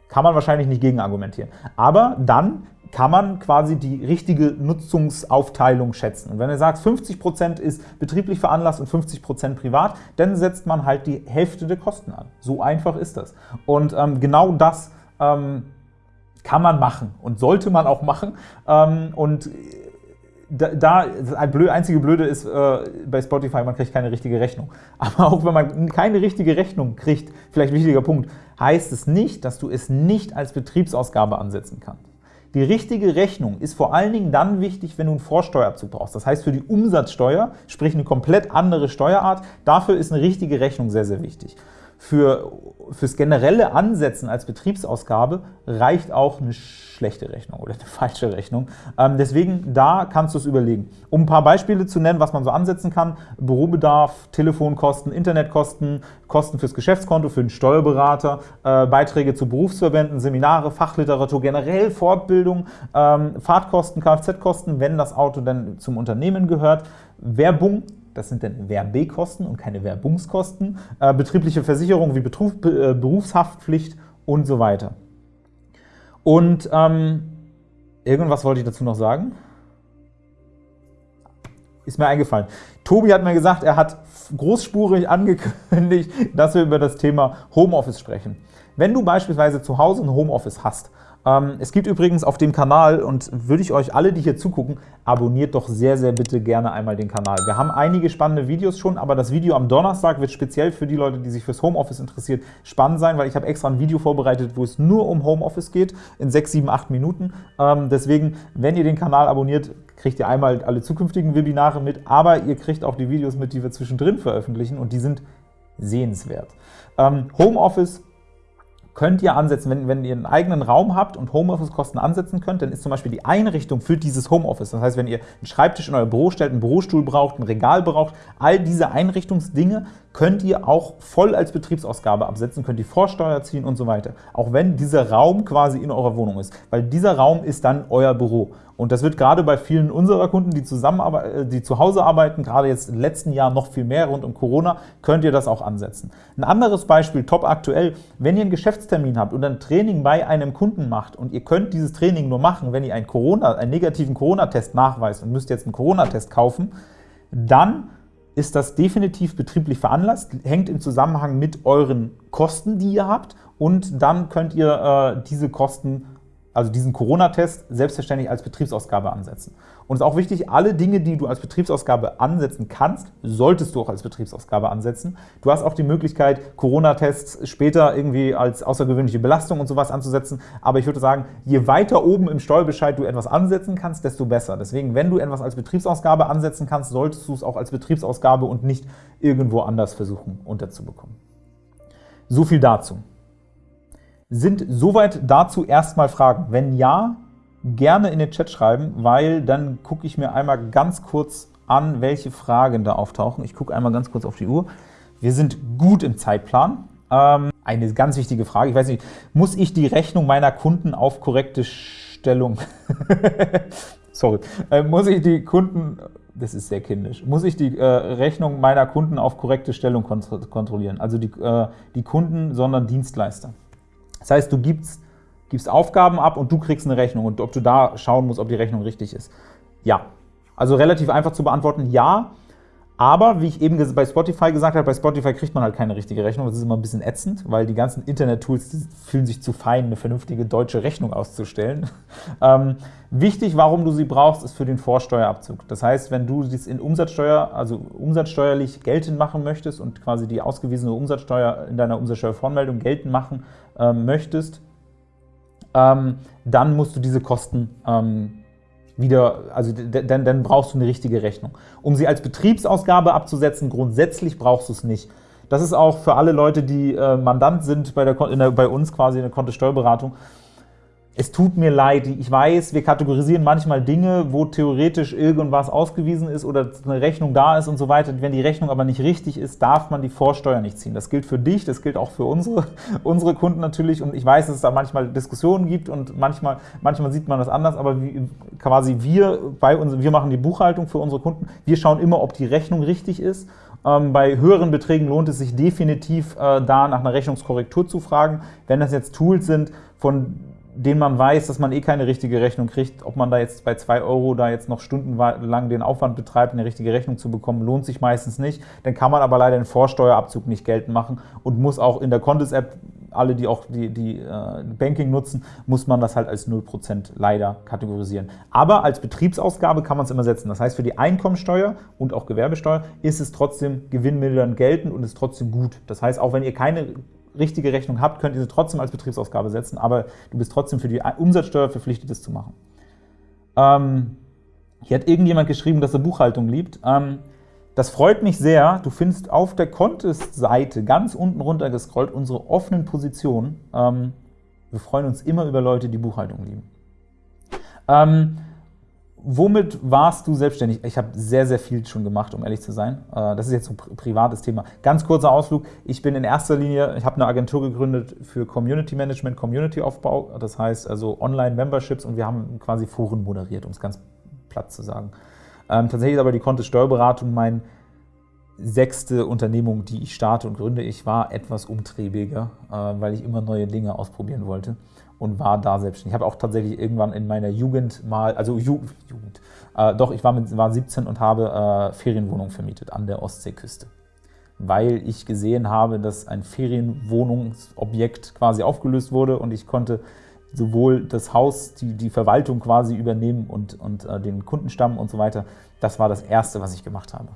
Kann man wahrscheinlich nicht gegen argumentieren. Aber dann kann man quasi die richtige Nutzungsaufteilung schätzen. Und wenn er sagt, 50% ist betrieblich veranlasst und 50% privat, dann setzt man halt die Hälfte der Kosten an. So einfach ist das. Und ähm, genau das ähm, kann man machen und sollte man auch machen. Ähm, und da, da das blöd, einzige Blöde ist äh, bei Spotify, man kriegt keine richtige Rechnung. Aber auch wenn man keine richtige Rechnung kriegt, vielleicht wichtiger Punkt, heißt es nicht, dass du es nicht als Betriebsausgabe ansetzen kannst. Die richtige Rechnung ist vor allen Dingen dann wichtig, wenn du einen Vorsteuerabzug brauchst. Das heißt, für die Umsatzsteuer, sprich eine komplett andere Steuerart, dafür ist eine richtige Rechnung sehr, sehr wichtig. Für, fürs generelle Ansetzen als Betriebsausgabe reicht auch eine schlechte Rechnung oder eine falsche Rechnung. Ähm, deswegen, da kannst du es überlegen. Um ein paar Beispiele zu nennen, was man so ansetzen kann, Bürobedarf, Telefonkosten, Internetkosten, Kosten fürs Geschäftskonto, für den Steuerberater, äh, Beiträge zu Berufsverbänden, Seminare, Fachliteratur, generell Fortbildung, ähm, Fahrtkosten, Kfz-Kosten, wenn das Auto dann zum Unternehmen gehört, Werbung, das sind dann Werbkosten und keine Werbungskosten, äh, betriebliche Versicherung wie Betruf, äh, Berufshaftpflicht und so weiter. Und ähm, irgendwas wollte ich dazu noch sagen. Ist mir eingefallen. Tobi hat mir gesagt, er hat großspurig angekündigt, dass wir über das Thema Homeoffice sprechen. Wenn du beispielsweise zu Hause ein Homeoffice hast, es gibt übrigens auf dem Kanal, und würde ich euch alle, die hier zugucken, abonniert doch sehr, sehr bitte gerne einmal den Kanal. Wir haben einige spannende Videos schon, aber das Video am Donnerstag wird speziell für die Leute, die sich fürs Homeoffice interessiert, spannend sein, weil ich habe extra ein Video vorbereitet, wo es nur um Homeoffice geht, in 6, 7, 8 Minuten. Ähm, deswegen, wenn ihr den Kanal abonniert, kriegt ihr einmal alle zukünftigen Webinare mit, aber ihr kriegt auch die Videos mit, die wir zwischendrin veröffentlichen und die sind sehenswert. Ähm, Homeoffice könnt ihr ansetzen, wenn, wenn ihr einen eigenen Raum habt und Homeoffice-Kosten ansetzen könnt, dann ist zum Beispiel die Einrichtung für dieses Homeoffice, das heißt, wenn ihr einen Schreibtisch in euer Büro stellt, einen Bürostuhl braucht, ein Regal braucht, all diese Einrichtungsdinge könnt ihr auch voll als Betriebsausgabe absetzen, könnt die Vorsteuer ziehen und so weiter, auch wenn dieser Raum quasi in eurer Wohnung ist, weil dieser Raum ist dann euer Büro. Und das wird gerade bei vielen unserer Kunden, die, äh, die zu Hause arbeiten, gerade jetzt im letzten Jahr noch viel mehr rund um Corona, könnt ihr das auch ansetzen. Ein anderes Beispiel, top aktuell, wenn ihr einen Geschäftstermin habt und ein Training bei einem Kunden macht und ihr könnt dieses Training nur machen, wenn ihr einen, Corona, einen negativen Corona-Test nachweist und müsst jetzt einen Corona-Test kaufen, dann ist das definitiv betrieblich veranlasst, hängt im Zusammenhang mit euren Kosten, die ihr habt und dann könnt ihr äh, diese Kosten also diesen Corona-Test, selbstverständlich als Betriebsausgabe ansetzen. Und es ist auch wichtig, alle Dinge, die du als Betriebsausgabe ansetzen kannst, solltest du auch als Betriebsausgabe ansetzen. Du hast auch die Möglichkeit, Corona-Tests später irgendwie als außergewöhnliche Belastung und sowas anzusetzen, aber ich würde sagen, je weiter oben im Steuerbescheid du etwas ansetzen kannst, desto besser. Deswegen, wenn du etwas als Betriebsausgabe ansetzen kannst, solltest du es auch als Betriebsausgabe und nicht irgendwo anders versuchen unterzubekommen. So viel dazu. Sind soweit dazu erstmal Fragen? Wenn ja, gerne in den Chat schreiben, weil dann gucke ich mir einmal ganz kurz an, welche Fragen da auftauchen. Ich gucke einmal ganz kurz auf die Uhr. Wir sind gut im Zeitplan. Ähm, eine ganz wichtige Frage, ich weiß nicht, muss ich die Rechnung meiner Kunden auf korrekte Stellung, sorry, äh, muss ich die Kunden, das ist sehr kindisch, muss ich die äh, Rechnung meiner Kunden auf korrekte Stellung kontrollieren, also die, äh, die Kunden, sondern Dienstleister. Das heißt, du gibst, gibst Aufgaben ab und du kriegst eine Rechnung und ob du da schauen musst, ob die Rechnung richtig ist. Ja. Also relativ einfach zu beantworten, ja. Aber, wie ich eben bei Spotify gesagt habe, bei Spotify kriegt man halt keine richtige Rechnung. Das ist immer ein bisschen ätzend, weil die ganzen Internet-Tools fühlen sich zu fein, eine vernünftige deutsche Rechnung auszustellen. Ähm, wichtig, warum du sie brauchst, ist für den Vorsteuerabzug. Das heißt, wenn du dies in Umsatzsteuer, also umsatzsteuerlich geltend machen möchtest und quasi die ausgewiesene Umsatzsteuer in deiner Umsatzsteuervoranmeldung geltend machen ähm, möchtest, dann musst du diese Kosten ähm, wieder, also dann, dann brauchst du eine richtige Rechnung. Um sie als Betriebsausgabe abzusetzen, grundsätzlich brauchst du es nicht. Das ist auch für alle Leute, die äh, Mandant sind bei, der, der, bei uns quasi in der Kontosteuerberatung, es tut mir leid, ich weiß, wir kategorisieren manchmal Dinge, wo theoretisch irgendwas ausgewiesen ist oder eine Rechnung da ist und so weiter. Wenn die Rechnung aber nicht richtig ist, darf man die Vorsteuer nicht ziehen. Das gilt für dich, das gilt auch für unsere, unsere Kunden natürlich und ich weiß, dass es da manchmal Diskussionen gibt und manchmal, manchmal sieht man das anders, aber wie, quasi wir, bei uns, wir machen die Buchhaltung für unsere Kunden, wir schauen immer, ob die Rechnung richtig ist ähm, bei höheren Beträgen lohnt es sich definitiv, äh, da nach einer Rechnungskorrektur zu fragen. Wenn das jetzt Tools sind, von den man weiß, dass man eh keine richtige Rechnung kriegt, ob man da jetzt bei 2 Euro da jetzt noch stundenlang den Aufwand betreibt, eine richtige Rechnung zu bekommen, lohnt sich meistens nicht. Dann kann man aber leider den Vorsteuerabzug nicht geltend machen und muss auch in der Contis-App, alle, die auch die, die äh, Banking nutzen, muss man das halt als 0% leider kategorisieren. Aber als Betriebsausgabe kann man es immer setzen. Das heißt, für die Einkommensteuer und auch Gewerbesteuer ist es trotzdem gewinnmildernd geltend und ist trotzdem gut. Das heißt, auch wenn ihr keine richtige Rechnung habt, könnt ihr sie trotzdem als Betriebsausgabe setzen, aber du bist trotzdem für die Umsatzsteuer verpflichtet, das zu machen. Ähm, hier hat irgendjemand geschrieben, dass er Buchhaltung liebt. Ähm, Das freut mich sehr. Du findest auf der Contest-Seite ganz unten runter gescrollt unsere offenen Positionen. Ähm, wir freuen uns immer über Leute, die Buchhaltung lieben. Womit warst du selbstständig? Ich habe sehr, sehr viel schon gemacht, um ehrlich zu sein. Äh, das ist jetzt ein privates Thema. Ganz kurzer Ausflug. Ich bin in erster Linie, ich habe eine Agentur gegründet für Community Management, Community-Aufbau. Das heißt also Online-Memberships und wir haben quasi Foren moderiert, um es ganz platt zu sagen. Ähm, tatsächlich ist aber die Kontist Steuerberatung mein sechste Unternehmung, die ich starte und gründe. Ich war etwas umtriebiger, äh, weil ich immer neue Dinge ausprobieren wollte und war da selbstständig. Ich habe auch tatsächlich irgendwann in meiner Jugend mal, also Ju Jugend, äh, doch, ich war, mit, war 17 und habe äh, Ferienwohnungen vermietet an der Ostseeküste, weil ich gesehen habe, dass ein Ferienwohnungsobjekt quasi aufgelöst wurde und ich konnte sowohl das Haus, die, die Verwaltung quasi übernehmen und, und äh, den Kundenstamm und so weiter. Das war das Erste, was ich gemacht habe.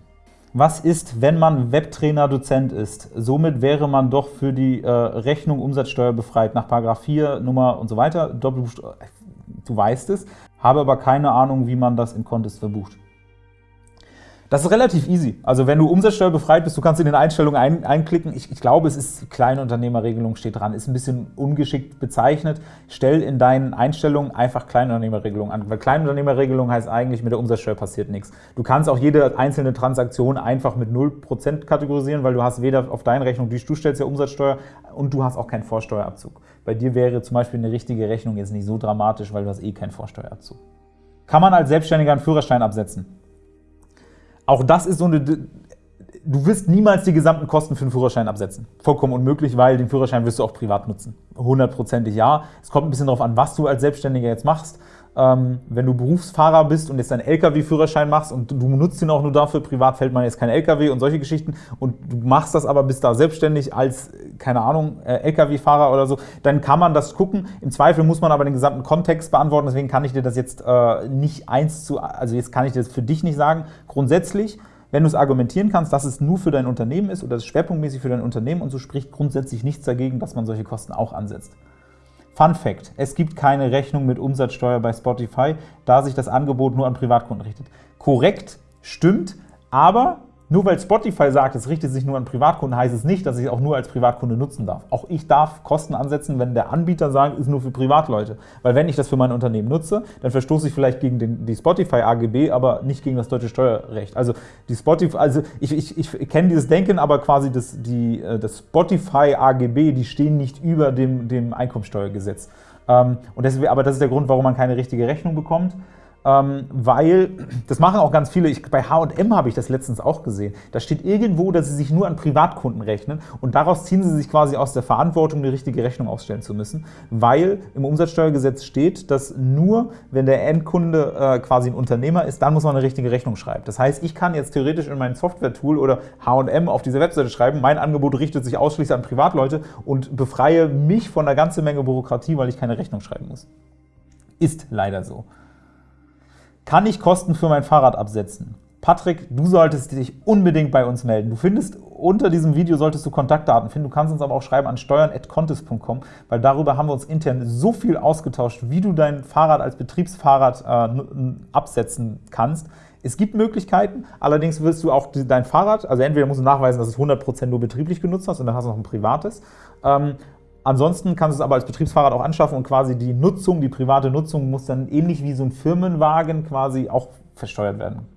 Was ist, wenn man Webtrainer-Dozent ist? Somit wäre man doch für die äh, Rechnung Umsatzsteuer befreit, nach § 4, Nummer und so weiter. Doppelbuchstabe, du weißt es, habe aber keine Ahnung, wie man das in Contest verbucht. Das ist relativ easy. Also wenn du umsatzsteuerbefreit bist, du kannst in den Einstellungen ein, einklicken. Ich, ich, glaube, es ist Kleinunternehmerregelung steht dran. Ist ein bisschen ungeschickt bezeichnet. Stell in deinen Einstellungen einfach Kleinunternehmerregelung an. Weil Kleinunternehmerregelung heißt eigentlich, mit der Umsatzsteuer passiert nichts. Du kannst auch jede einzelne Transaktion einfach mit 0% kategorisieren, weil du hast weder auf deine Rechnung, du stellst ja Umsatzsteuer und du hast auch keinen Vorsteuerabzug. Bei dir wäre zum Beispiel eine richtige Rechnung jetzt nicht so dramatisch, weil du hast eh keinen Vorsteuerabzug. Kann man als Selbstständiger einen Führerschein absetzen? Auch das ist so eine du wirst niemals die gesamten Kosten für den Führerschein absetzen. Vollkommen unmöglich, weil den Führerschein wirst du auch privat nutzen. Hundertprozentig ja. Es kommt ein bisschen darauf an, was du als Selbstständiger jetzt machst. Ähm, wenn du Berufsfahrer bist und jetzt deinen Lkw-Führerschein machst und du nutzt ihn auch nur dafür, privat fällt man jetzt kein Lkw und solche Geschichten und du machst das aber, bist da selbstständig als, keine Ahnung, äh, Lkw-Fahrer oder so, dann kann man das gucken. Im Zweifel muss man aber den gesamten Kontext beantworten, deswegen kann ich dir das jetzt äh, nicht eins zu, also jetzt kann ich das für dich nicht sagen. Grundsätzlich wenn du es argumentieren kannst, dass es nur für dein Unternehmen ist oder es schwerpunktmäßig für dein Unternehmen und so spricht grundsätzlich nichts dagegen, dass man solche Kosten auch ansetzt. Fun Fact, es gibt keine Rechnung mit Umsatzsteuer bei Spotify, da sich das Angebot nur an Privatkunden richtet. Korrekt, stimmt, aber nur weil Spotify sagt, es richtet sich nur an Privatkunden, heißt es nicht, dass ich es auch nur als Privatkunde nutzen darf. Auch ich darf Kosten ansetzen, wenn der Anbieter sagt, ist nur für Privatleute. Weil wenn ich das für mein Unternehmen nutze, dann verstoße ich vielleicht gegen den, die Spotify AGB, aber nicht gegen das deutsche Steuerrecht. Also die Spotify, also ich, ich, ich kenne dieses Denken, aber quasi das, äh, das Spotify AGB, die stehen nicht über dem, dem Einkommensteuergesetz. Ähm, und deswegen, aber das ist der Grund, warum man keine richtige Rechnung bekommt ähm, weil, das machen auch ganz viele, ich, bei H&M habe ich das letztens auch gesehen, da steht irgendwo, dass sie sich nur an Privatkunden rechnen und daraus ziehen sie sich quasi aus der Verantwortung, eine richtige Rechnung ausstellen zu müssen, weil im Umsatzsteuergesetz steht, dass nur, wenn der Endkunde äh, quasi ein Unternehmer ist, dann muss man eine richtige Rechnung schreiben. Das heißt, ich kann jetzt theoretisch in mein Software-Tool oder H&M auf diese Webseite schreiben, mein Angebot richtet sich ausschließlich an Privatleute und befreie mich von einer ganzen Menge Bürokratie, weil ich keine Rechnung schreiben muss. Ist leider so. Kann ich Kosten für mein Fahrrad absetzen? Patrick, du solltest dich unbedingt bei uns melden. Du findest unter diesem Video solltest du Kontaktdaten finden. Du kannst uns aber auch schreiben an steuern.contest.com, weil darüber haben wir uns intern so viel ausgetauscht, wie du dein Fahrrad als Betriebsfahrrad äh, absetzen kannst. Es gibt Möglichkeiten, allerdings wirst du auch dein Fahrrad, also entweder musst du nachweisen, dass du es 100% nur betrieblich genutzt hast und dann hast du noch ein privates, ähm, Ansonsten kannst du es aber als Betriebsfahrrad auch anschaffen und quasi die Nutzung, die private Nutzung muss dann ähnlich wie so ein Firmenwagen quasi auch versteuert werden.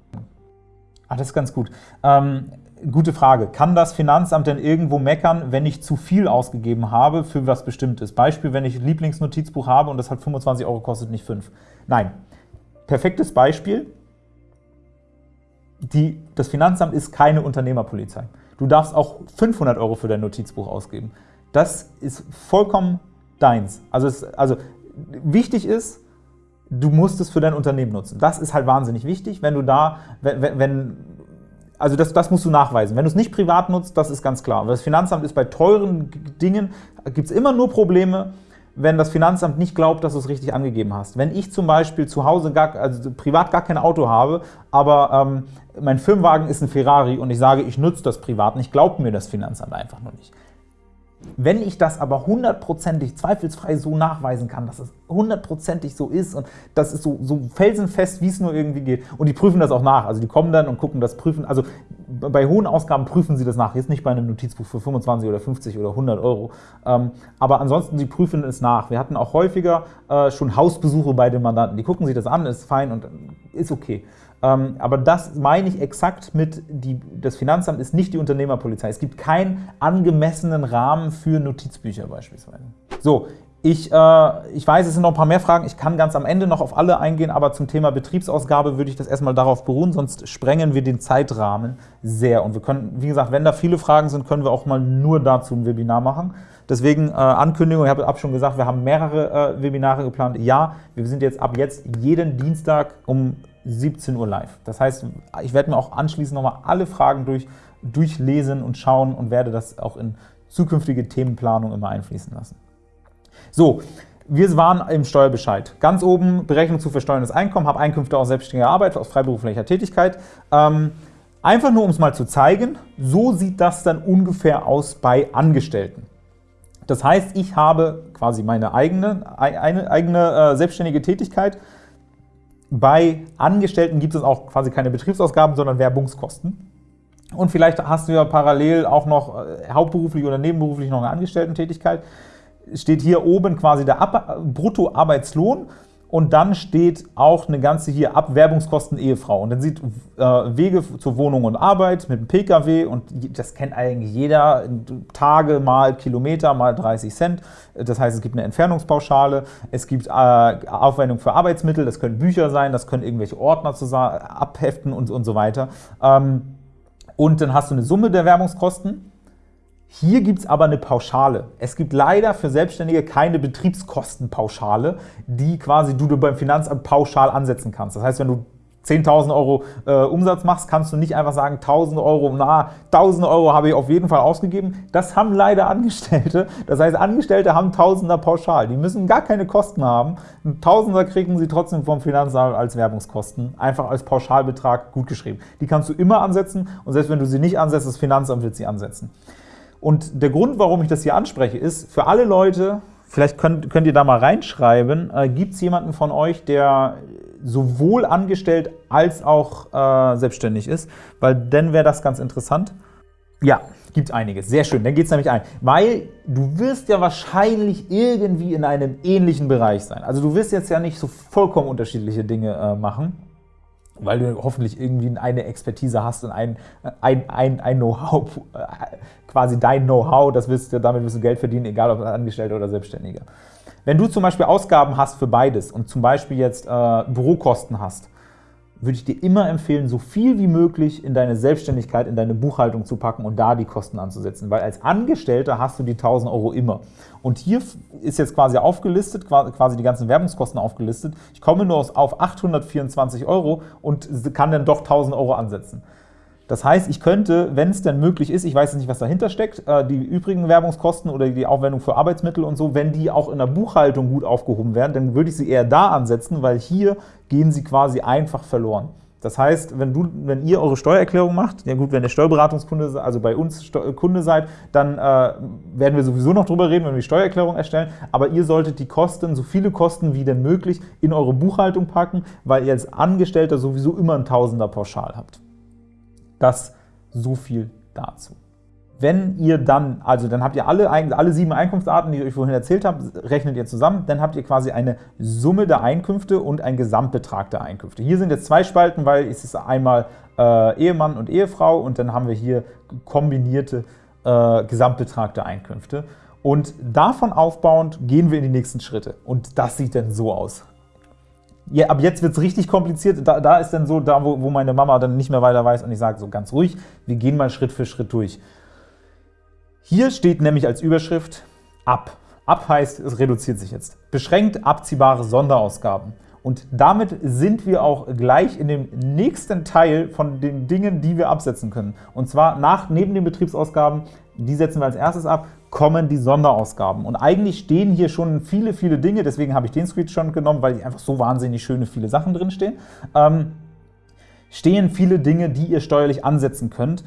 Ah, das ist ganz gut. Ähm, gute Frage. Kann das Finanzamt denn irgendwo meckern, wenn ich zu viel ausgegeben habe für was Bestimmtes? Beispiel, wenn ich Lieblingsnotizbuch habe und das hat 25 Euro kostet, nicht 5. Nein. Perfektes Beispiel. Die, das Finanzamt ist keine Unternehmerpolizei. Du darfst auch 500 Euro für dein Notizbuch ausgeben. Das ist vollkommen deins. Also, es, also wichtig ist, du musst es für dein Unternehmen nutzen. Das ist halt wahnsinnig wichtig, wenn du da, wenn, wenn also das, das musst du nachweisen. Wenn du es nicht privat nutzt, das ist ganz klar. Das Finanzamt ist bei teuren Dingen, gibt es immer nur Probleme, wenn das Finanzamt nicht glaubt, dass du es richtig angegeben hast. Wenn ich zum Beispiel zu Hause gar, also privat gar kein Auto habe, aber ähm, mein Firmenwagen ist ein Ferrari und ich sage, ich nutze das privat nicht, glaubt mir das Finanzamt einfach nur nicht Wenn ich das aber hundertprozentig, zweifelsfrei so nachweisen kann, dass es hundertprozentig so ist und das ist so, so felsenfest, wie es nur irgendwie geht, und die prüfen das auch nach, also die kommen dann und gucken das, prüfen, also bei hohen Ausgaben prüfen sie das nach, jetzt nicht bei einem Notizbuch für 25 oder 50 oder 100 Euro, ähm, aber ansonsten, sie prüfen es nach. Wir hatten auch häufiger äh, schon Hausbesuche bei den Mandanten, die gucken sich das an, ist fein und ist okay. Ähm, aber das meine ich exakt mit, die, das Finanzamt ist nicht die Unternehmerpolizei. Es gibt keinen angemessenen Rahmen für Notizbücher beispielsweise. So, ich, äh, ich weiß, es sind noch ein paar mehr Fragen. Ich kann ganz am Ende noch auf alle eingehen, aber zum Thema Betriebsausgabe würde ich das erstmal darauf beruhen, sonst sprengen wir den Zeitrahmen sehr. Und wir können, wie gesagt, wenn da viele Fragen sind, können wir auch mal nur dazu ein Webinar machen. Deswegen äh, Ankündigung, ich habe ab schon gesagt, wir haben mehrere äh, Webinare geplant. Ja, wir sind jetzt ab jetzt jeden Dienstag um 17 Uhr live. Das heißt, ich werde mir auch anschließend nochmal alle Fragen durch, durchlesen und schauen und werde das auch in zukünftige Themenplanung immer einfließen lassen. So, wir waren im Steuerbescheid. Ganz oben Berechnung zu versteuerndes Einkommen, habe Einkünfte aus selbstständiger Arbeit, aus freiberuflicher Tätigkeit. Ähm, einfach nur, um es mal zu zeigen, so sieht das dann ungefähr aus bei Angestellten. Das heißt, ich habe quasi meine eigene, eigene äh, selbstständige Tätigkeit, bei Angestellten gibt es auch quasi keine Betriebsausgaben, sondern Werbungskosten. Und vielleicht hast du ja parallel auch noch äh, hauptberuflich oder nebenberuflich noch eine Angestellten-Tätigkeit. Steht hier oben quasi der Bruttoarbeitslohn und dann steht auch eine ganze hier Abwerbungskosten Ehefrau. Und dann sieht äh, Wege zur Wohnung und Arbeit mit dem Pkw und das kennt eigentlich jeder, Tage mal Kilometer mal 30 Cent. Das heißt, es gibt eine Entfernungspauschale, es gibt äh, Aufwendung für Arbeitsmittel, das können Bücher sein, das können irgendwelche Ordner abheften und, und so weiter. Ähm, und dann hast du eine Summe der Werbungskosten hier gibt es aber eine Pauschale. Es gibt leider für Selbstständige keine Betriebskostenpauschale, die quasi du beim Finanzamt pauschal ansetzen kannst. Das heißt, wenn du 10.000 Euro äh, Umsatz machst, kannst du nicht einfach sagen, 1.000 Euro, na, 1.000 Euro habe ich auf jeden Fall ausgegeben. Das haben leider Angestellte. Das heißt, Angestellte haben Tausender pauschal. Die müssen gar keine Kosten haben. Tausender kriegen sie trotzdem vom Finanzamt als Werbungskosten, einfach als Pauschalbetrag gutgeschrieben. Die kannst du immer ansetzen und selbst wenn du sie nicht ansetzt, das Finanzamt wird sie ansetzen. Und der Grund, warum ich das hier anspreche, ist, für alle Leute, vielleicht könnt, könnt ihr da mal reinschreiben, äh, gibt es jemanden von euch, der sowohl angestellt als auch äh, selbstständig ist? Weil dann wäre das ganz interessant. Ja, gibt einiges. Sehr schön, dann geht es nämlich ein. Weil du wirst ja wahrscheinlich irgendwie in einem ähnlichen Bereich sein. Also du wirst jetzt ja nicht so vollkommen unterschiedliche Dinge äh, machen weil du hoffentlich irgendwie eine Expertise hast und ein, ein, ein, ein Know-how, quasi dein Know-how, das wirst damit wirst du Geld verdienen, egal ob Angestellter oder Selbstständiger. Wenn du zum Beispiel Ausgaben hast für beides und zum Beispiel jetzt äh, Bürokosten hast, würde ich dir immer empfehlen, so viel wie möglich in deine Selbstständigkeit, in deine Buchhaltung zu packen und da die Kosten anzusetzen, weil als Angestellter hast du die 1000 Euro immer. Und hier ist jetzt quasi aufgelistet, quasi die ganzen Werbungskosten aufgelistet. Ich komme nur auf 824 Euro und kann dann doch 1000 Euro ansetzen. Das heißt, ich könnte, wenn es denn möglich ist, ich weiß jetzt nicht, was dahinter steckt, äh, die übrigen Werbungskosten oder die Aufwendung für Arbeitsmittel und so, wenn die auch in der Buchhaltung gut aufgehoben werden, dann würde ich sie eher da ansetzen, weil hier gehen sie quasi einfach verloren. Das heißt, wenn, du, wenn ihr eure Steuererklärung macht, ja gut, wenn ihr Steuerberatungskunde, also bei uns Kunde seid, dann äh, werden wir sowieso noch drüber reden, wenn wir die Steuererklärung erstellen, aber ihr solltet die Kosten, so viele Kosten wie denn möglich, in eure Buchhaltung packen, weil ihr als Angestellter sowieso immer ein Tausender pauschal habt. Das so viel dazu. Wenn ihr dann, also dann habt ihr alle, alle sieben Einkunftsarten, die ich euch vorhin erzählt habe, rechnet ihr zusammen, dann habt ihr quasi eine Summe der Einkünfte und einen Gesamtbetrag der Einkünfte. Hier sind jetzt zwei Spalten, weil es ist einmal äh, Ehemann und Ehefrau und dann haben wir hier kombinierte äh, Gesamtbetrag der Einkünfte. Und davon aufbauend gehen wir in die nächsten Schritte. Und das sieht dann so aus ja, ab jetzt wird es richtig kompliziert. Da, da, ist dann so, da wo, wo meine Mama dann nicht mehr weiter weiß und ich sage so ganz ruhig, wir gehen mal Schritt für Schritt durch. Hier steht nämlich als Überschrift ab. Ab heißt, es reduziert sich jetzt. Beschränkt abziehbare Sonderausgaben. Und damit sind wir auch gleich in dem nächsten Teil von den Dingen, die wir absetzen können. Und zwar nach, neben den Betriebsausgaben, die setzen wir als erstes ab, kommen die Sonderausgaben. Und eigentlich stehen hier schon viele, viele Dinge, deswegen habe ich den Screenshot genommen, weil einfach so wahnsinnig schöne, viele Sachen drinstehen. Ähm, stehen viele Dinge, die ihr steuerlich ansetzen könnt,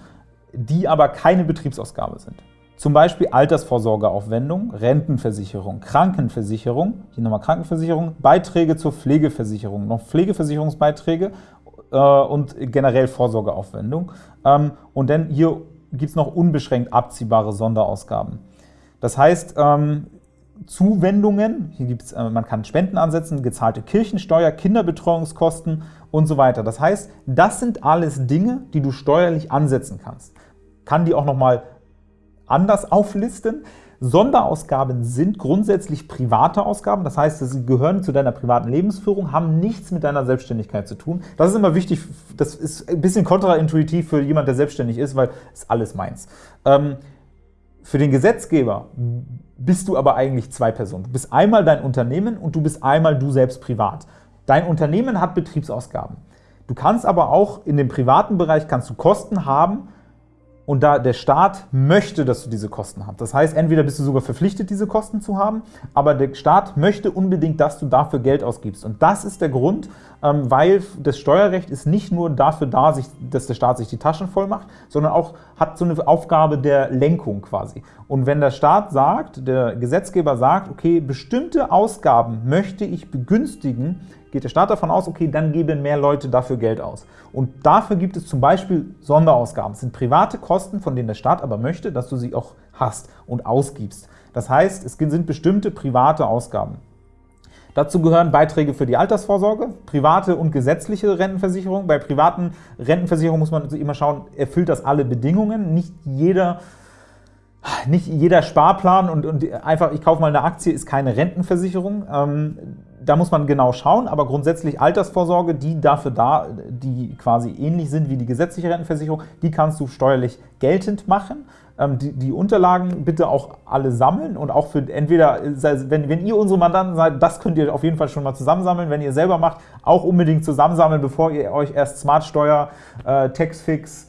die aber keine Betriebsausgabe sind. Zum Beispiel Altersvorsorgeaufwendung, Rentenversicherung, Krankenversicherung, hier nochmal Krankenversicherung, Beiträge zur Pflegeversicherung, noch Pflegeversicherungsbeiträge äh, und generell Vorsorgeaufwendung. Ähm, und dann hier gibt es noch unbeschränkt abziehbare Sonderausgaben. Das heißt, ähm, Zuwendungen, hier gibt's, äh, man kann Spenden ansetzen, gezahlte Kirchensteuer, Kinderbetreuungskosten und so weiter. Das heißt, das sind alles Dinge, die du steuerlich ansetzen kannst. Kann die auch nochmal anders auflisten. Sonderausgaben sind grundsätzlich private Ausgaben, das heißt, sie gehören zu deiner privaten Lebensführung, haben nichts mit deiner Selbstständigkeit zu tun. Das ist immer wichtig, das ist ein bisschen kontraintuitiv für jemand, der selbstständig ist, weil es alles meins. Ähm, für den Gesetzgeber bist du aber eigentlich zwei Personen. Du bist einmal dein Unternehmen und du bist einmal du selbst privat. Dein Unternehmen hat Betriebsausgaben. Du kannst aber auch in dem privaten Bereich kannst du Kosten haben, und da der Staat möchte, dass du diese Kosten hast. Das heißt, entweder bist du sogar verpflichtet, diese Kosten zu haben, aber der Staat möchte unbedingt, dass du dafür Geld ausgibst. Und das ist der Grund, ähm, weil das Steuerrecht ist nicht nur dafür da, dass der Staat sich die Taschen voll macht, sondern auch hat so eine Aufgabe der Lenkung quasi. Und wenn der Staat sagt, der Gesetzgeber sagt, okay, bestimmte Ausgaben möchte ich begünstigen, geht der Staat davon aus, okay, dann geben mehr Leute dafür Geld aus. Und dafür gibt es zum Beispiel Sonderausgaben. Das sind private Kosten, von denen der Staat aber möchte, dass du sie auch hast und ausgibst. Das heißt, es sind bestimmte private Ausgaben. Dazu gehören Beiträge für die Altersvorsorge, private und gesetzliche Rentenversicherung. Bei privaten Rentenversicherungen muss man immer schauen, erfüllt das alle Bedingungen. Nicht jeder nicht jeder Sparplan und, und einfach, ich kaufe mal eine Aktie, ist keine Rentenversicherung. Ähm, da muss man genau schauen, aber grundsätzlich Altersvorsorge, die dafür da, die quasi ähnlich sind wie die gesetzliche Rentenversicherung, die kannst du steuerlich geltend machen. Ähm, die, die, Unterlagen bitte auch alle sammeln und auch für entweder, wenn, wenn ihr unsere Mandanten seid, das könnt ihr auf jeden Fall schon mal zusammensammeln. Wenn ihr selber macht, auch unbedingt zusammensammeln, bevor ihr euch erst Smartsteuer, äh, Taxfix,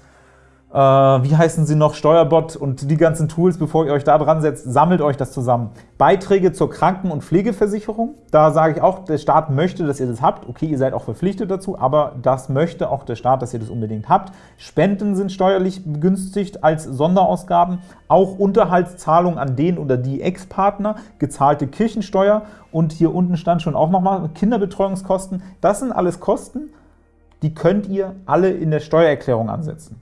äh, wie heißen sie noch, Steuerbot und die ganzen Tools, bevor ihr euch da dran setzt, sammelt euch das zusammen. Beiträge zur Kranken- und Pflegeversicherung, da sage ich auch, der Staat möchte, dass ihr das habt. Okay, ihr seid auch verpflichtet dazu, aber das möchte auch der Staat, dass ihr das unbedingt habt. Spenden sind steuerlich begünstigt als Sonderausgaben, auch Unterhaltszahlung an den oder die Ex-Partner, gezahlte Kirchensteuer und hier unten stand schon auch nochmal Kinderbetreuungskosten. Das sind alles Kosten, die könnt ihr alle in der Steuererklärung ansetzen.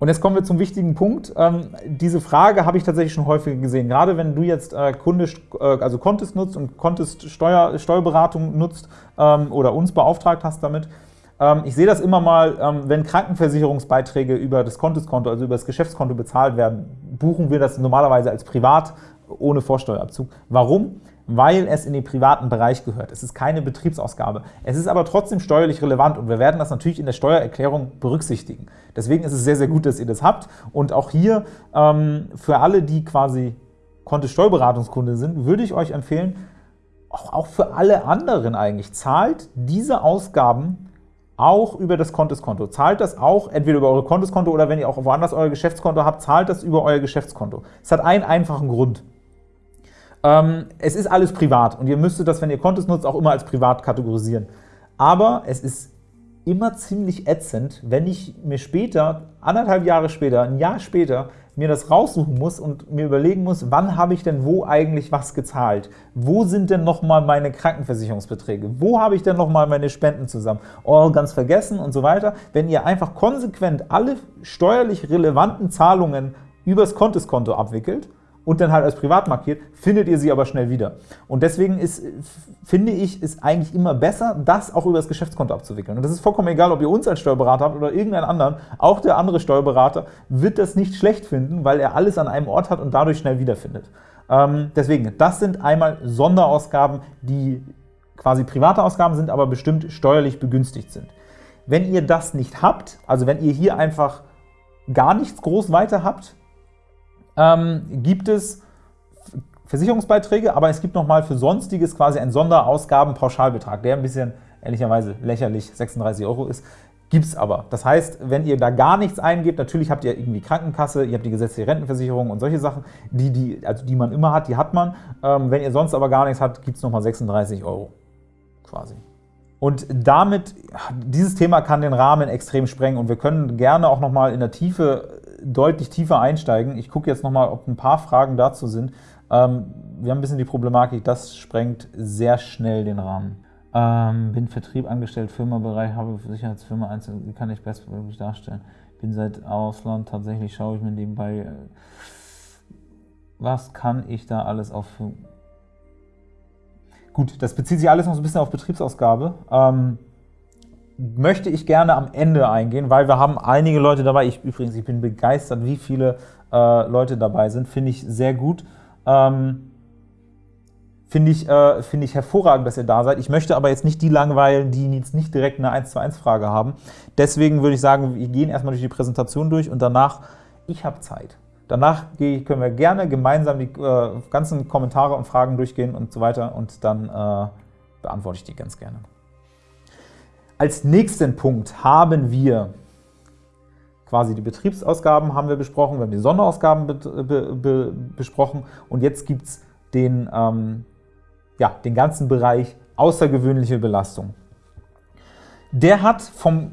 Und jetzt kommen wir zum wichtigen Punkt. Ähm, diese Frage habe ich tatsächlich schon häufiger gesehen. Gerade wenn du jetzt äh, Kunde, äh, also Contest nutzt und Contest Steuer, Steuerberatung nutzt ähm, oder uns beauftragt hast damit. Ähm, ich sehe das immer mal, ähm, wenn Krankenversicherungsbeiträge über das Contest-Konto, also über das Geschäftskonto bezahlt werden, buchen wir das normalerweise als privat ohne Vorsteuerabzug. Warum? Weil es in den privaten Bereich gehört. Es ist keine Betriebsausgabe. Es ist aber trotzdem steuerlich relevant und wir werden das natürlich in der Steuererklärung berücksichtigen. Deswegen ist es sehr, sehr gut, dass ihr das habt. Und auch hier ähm, für alle, die quasi Kontist-Steuerberatungskunde sind, würde ich euch empfehlen, auch, auch für alle anderen eigentlich, zahlt diese Ausgaben auch über das Konteskonto. Zahlt das auch entweder über eure Konteskonto oder wenn ihr auch woanders euer Geschäftskonto habt, zahlt das über euer Geschäftskonto. Es hat einen einfachen Grund. Ähm, es ist alles privat und ihr müsstet das, wenn ihr Kontos nutzt, auch immer als privat kategorisieren. Aber es ist immer ziemlich ätzend, wenn ich mir später, anderthalb Jahre später, ein Jahr später, mir das raussuchen muss und mir überlegen muss, wann habe ich denn wo eigentlich was gezahlt? Wo sind denn nochmal meine Krankenversicherungsbeträge? Wo habe ich denn nochmal meine Spenden zusammen? Oh, ganz vergessen und so weiter. Wenn ihr einfach konsequent alle steuerlich relevanten Zahlungen übers Konteskonto abwickelt, und dann halt als privat markiert, findet ihr sie aber schnell wieder. Und deswegen ist, finde ich, ist eigentlich immer besser, das auch über das Geschäftskonto abzuwickeln. Und das ist vollkommen egal, ob ihr uns als Steuerberater habt oder irgendeinen anderen. Auch der andere Steuerberater wird das nicht schlecht finden, weil er alles an einem Ort hat und dadurch schnell wiederfindet. Ähm, deswegen, das sind einmal Sonderausgaben, die quasi private Ausgaben sind, aber bestimmt steuerlich begünstigt sind. Wenn ihr das nicht habt, also wenn ihr hier einfach gar nichts groß weiter habt, ähm, gibt es Versicherungsbeiträge, aber es gibt nochmal für Sonstiges quasi einen Sonderausgabenpauschalbetrag, der ein bisschen ehrlicherweise lächerlich 36 Euro ist. Gibt es aber. Das heißt, wenn ihr da gar nichts eingebt, natürlich habt ihr irgendwie Krankenkasse, ihr habt die gesetzliche Rentenversicherung und solche Sachen, die, die, also die man immer hat, die hat man. Ähm, wenn ihr sonst aber gar nichts habt, gibt es nochmal 36 Euro quasi. Und damit, dieses Thema kann den Rahmen extrem sprengen und wir können gerne auch nochmal in der Tiefe deutlich tiefer einsteigen. Ich gucke jetzt noch mal, ob ein paar Fragen dazu sind. Ähm, wir haben ein bisschen die Problematik, das sprengt sehr schnell den Rahmen. Ähm, bin Vertrieb angestellt, Firmabereich, habe Sicherheitsfirma einzeln, wie kann ich bestmöglich darstellen? Bin seit Ausland, tatsächlich schaue ich mir nebenbei, äh, was kann ich da alles auf... Gut, das bezieht sich alles noch so ein bisschen auf Betriebsausgabe. Ähm, möchte ich gerne am Ende eingehen, weil wir haben einige Leute dabei. Ich übrigens, ich bin begeistert, wie viele äh, Leute dabei sind. Finde ich sehr gut. Ähm, Finde ich, äh, find ich hervorragend, dass ihr da seid. Ich möchte aber jetzt nicht die langweilen, die jetzt nicht direkt eine 1 zu 1 Frage haben. Deswegen würde ich sagen, wir gehen erstmal durch die Präsentation durch und danach, ich habe Zeit. Danach können wir gerne gemeinsam die äh, ganzen Kommentare und Fragen durchgehen und so weiter und dann äh, beantworte ich die ganz gerne. Als nächsten Punkt haben wir quasi die Betriebsausgaben haben wir besprochen, wir haben die Sonderausgaben be be be besprochen und jetzt gibt es den, ähm, ja, den ganzen Bereich außergewöhnliche Belastung. Der hat vom,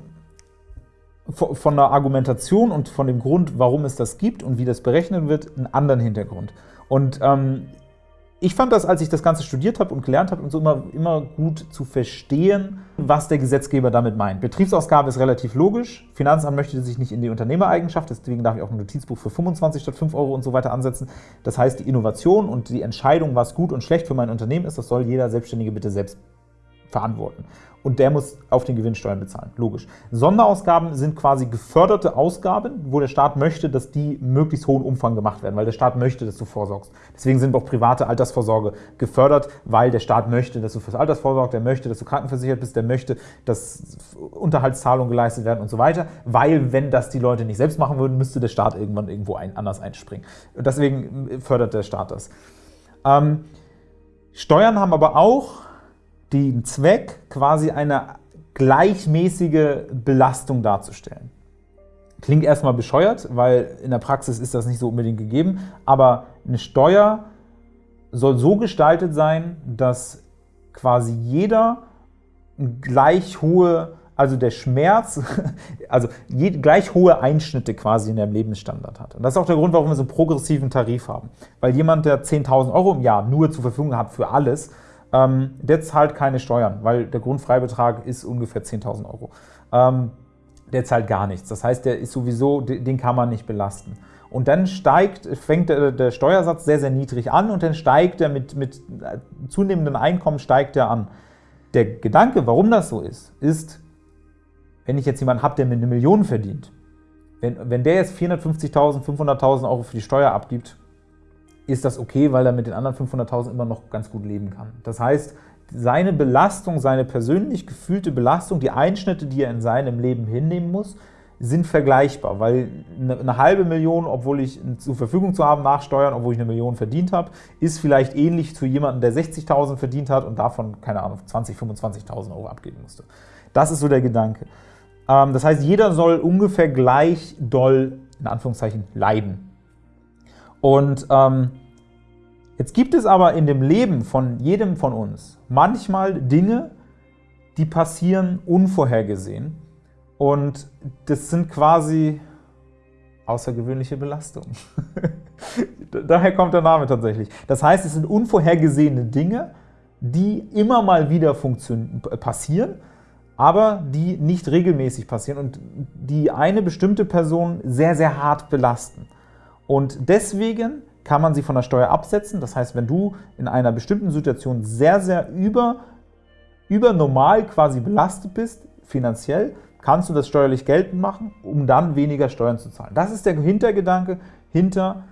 von der Argumentation und von dem Grund, warum es das gibt und wie das berechnet wird, einen anderen Hintergrund. Und ähm, ich fand das, als ich das Ganze studiert habe und gelernt habe, und so immer, immer gut zu verstehen, was der Gesetzgeber damit meint. Betriebsausgabe ist relativ logisch. Finanzamt möchte sich nicht in die Unternehmereigenschaft, deswegen darf ich auch ein Notizbuch für 25 statt 5 Euro und so weiter ansetzen. Das heißt, die Innovation und die Entscheidung, was gut und schlecht für mein Unternehmen ist, das soll jeder Selbstständige bitte selbst verantworten und der muss auf den Gewinn Steuern bezahlen, logisch. Sonderausgaben sind quasi geförderte Ausgaben, wo der Staat möchte, dass die möglichst hohen Umfang gemacht werden, weil der Staat möchte, dass du vorsorgst. Deswegen sind auch private Altersvorsorge gefördert, weil der Staat möchte, dass du fürs Alters vorsorgst, der möchte, dass du krankenversichert bist, der möchte, dass Unterhaltszahlungen geleistet werden und so weiter, weil wenn das die Leute nicht selbst machen würden, müsste der Staat irgendwann irgendwo anders einspringen. Deswegen fördert der Staat das. Ähm, Steuern haben aber auch den Zweck, quasi eine gleichmäßige Belastung darzustellen. Klingt erstmal bescheuert, weil in der Praxis ist das nicht so unbedingt gegeben, aber eine Steuer soll so gestaltet sein, dass quasi jeder gleich hohe, also der Schmerz, also gleich hohe Einschnitte quasi in der Lebensstandard hat. Und das ist auch der Grund, warum wir so einen progressiven Tarif haben. Weil jemand, der 10.000 Euro im Jahr nur zur Verfügung hat für alles, ähm, der zahlt keine Steuern, weil der Grundfreibetrag ist ungefähr 10.000 Euro. Ähm, der zahlt gar nichts. Das heißt, der ist sowieso, den kann man nicht belasten. Und dann steigt, fängt der, der Steuersatz sehr, sehr niedrig an und dann steigt er mit, mit zunehmendem Einkommen steigt er an. Der Gedanke, warum das so ist, ist, wenn ich jetzt jemanden habe, der mir eine Million verdient, wenn, wenn der jetzt 450.000, 500.000 Euro für die Steuer abgibt, ist das okay, weil er mit den anderen 500.000 immer noch ganz gut leben kann. Das heißt, seine Belastung, seine persönlich gefühlte Belastung, die Einschnitte, die er in seinem Leben hinnehmen muss, sind vergleichbar, weil eine halbe Million, obwohl ich zur Verfügung zu haben nach Steuern, obwohl ich eine Million verdient habe, ist vielleicht ähnlich zu jemandem, der 60.000 verdient hat und davon, keine Ahnung, 20.000, 25.000 Euro abgeben musste. Das ist so der Gedanke. Ähm, das heißt, jeder soll ungefähr gleich doll, in Anführungszeichen, leiden. Und ähm, jetzt gibt es aber in dem Leben von jedem von uns manchmal Dinge, die passieren unvorhergesehen. Und das sind quasi außergewöhnliche Belastungen. Daher kommt der Name tatsächlich. Das heißt, es sind unvorhergesehene Dinge, die immer mal wieder passieren, aber die nicht regelmäßig passieren und die eine bestimmte Person sehr, sehr hart belasten. Und deswegen kann man sie von der Steuer absetzen. Das heißt, wenn du in einer bestimmten Situation sehr, sehr über, über normal quasi belastet bist, finanziell, kannst du das steuerlich geltend machen, um dann weniger Steuern zu zahlen. Das ist der Hintergedanke hinter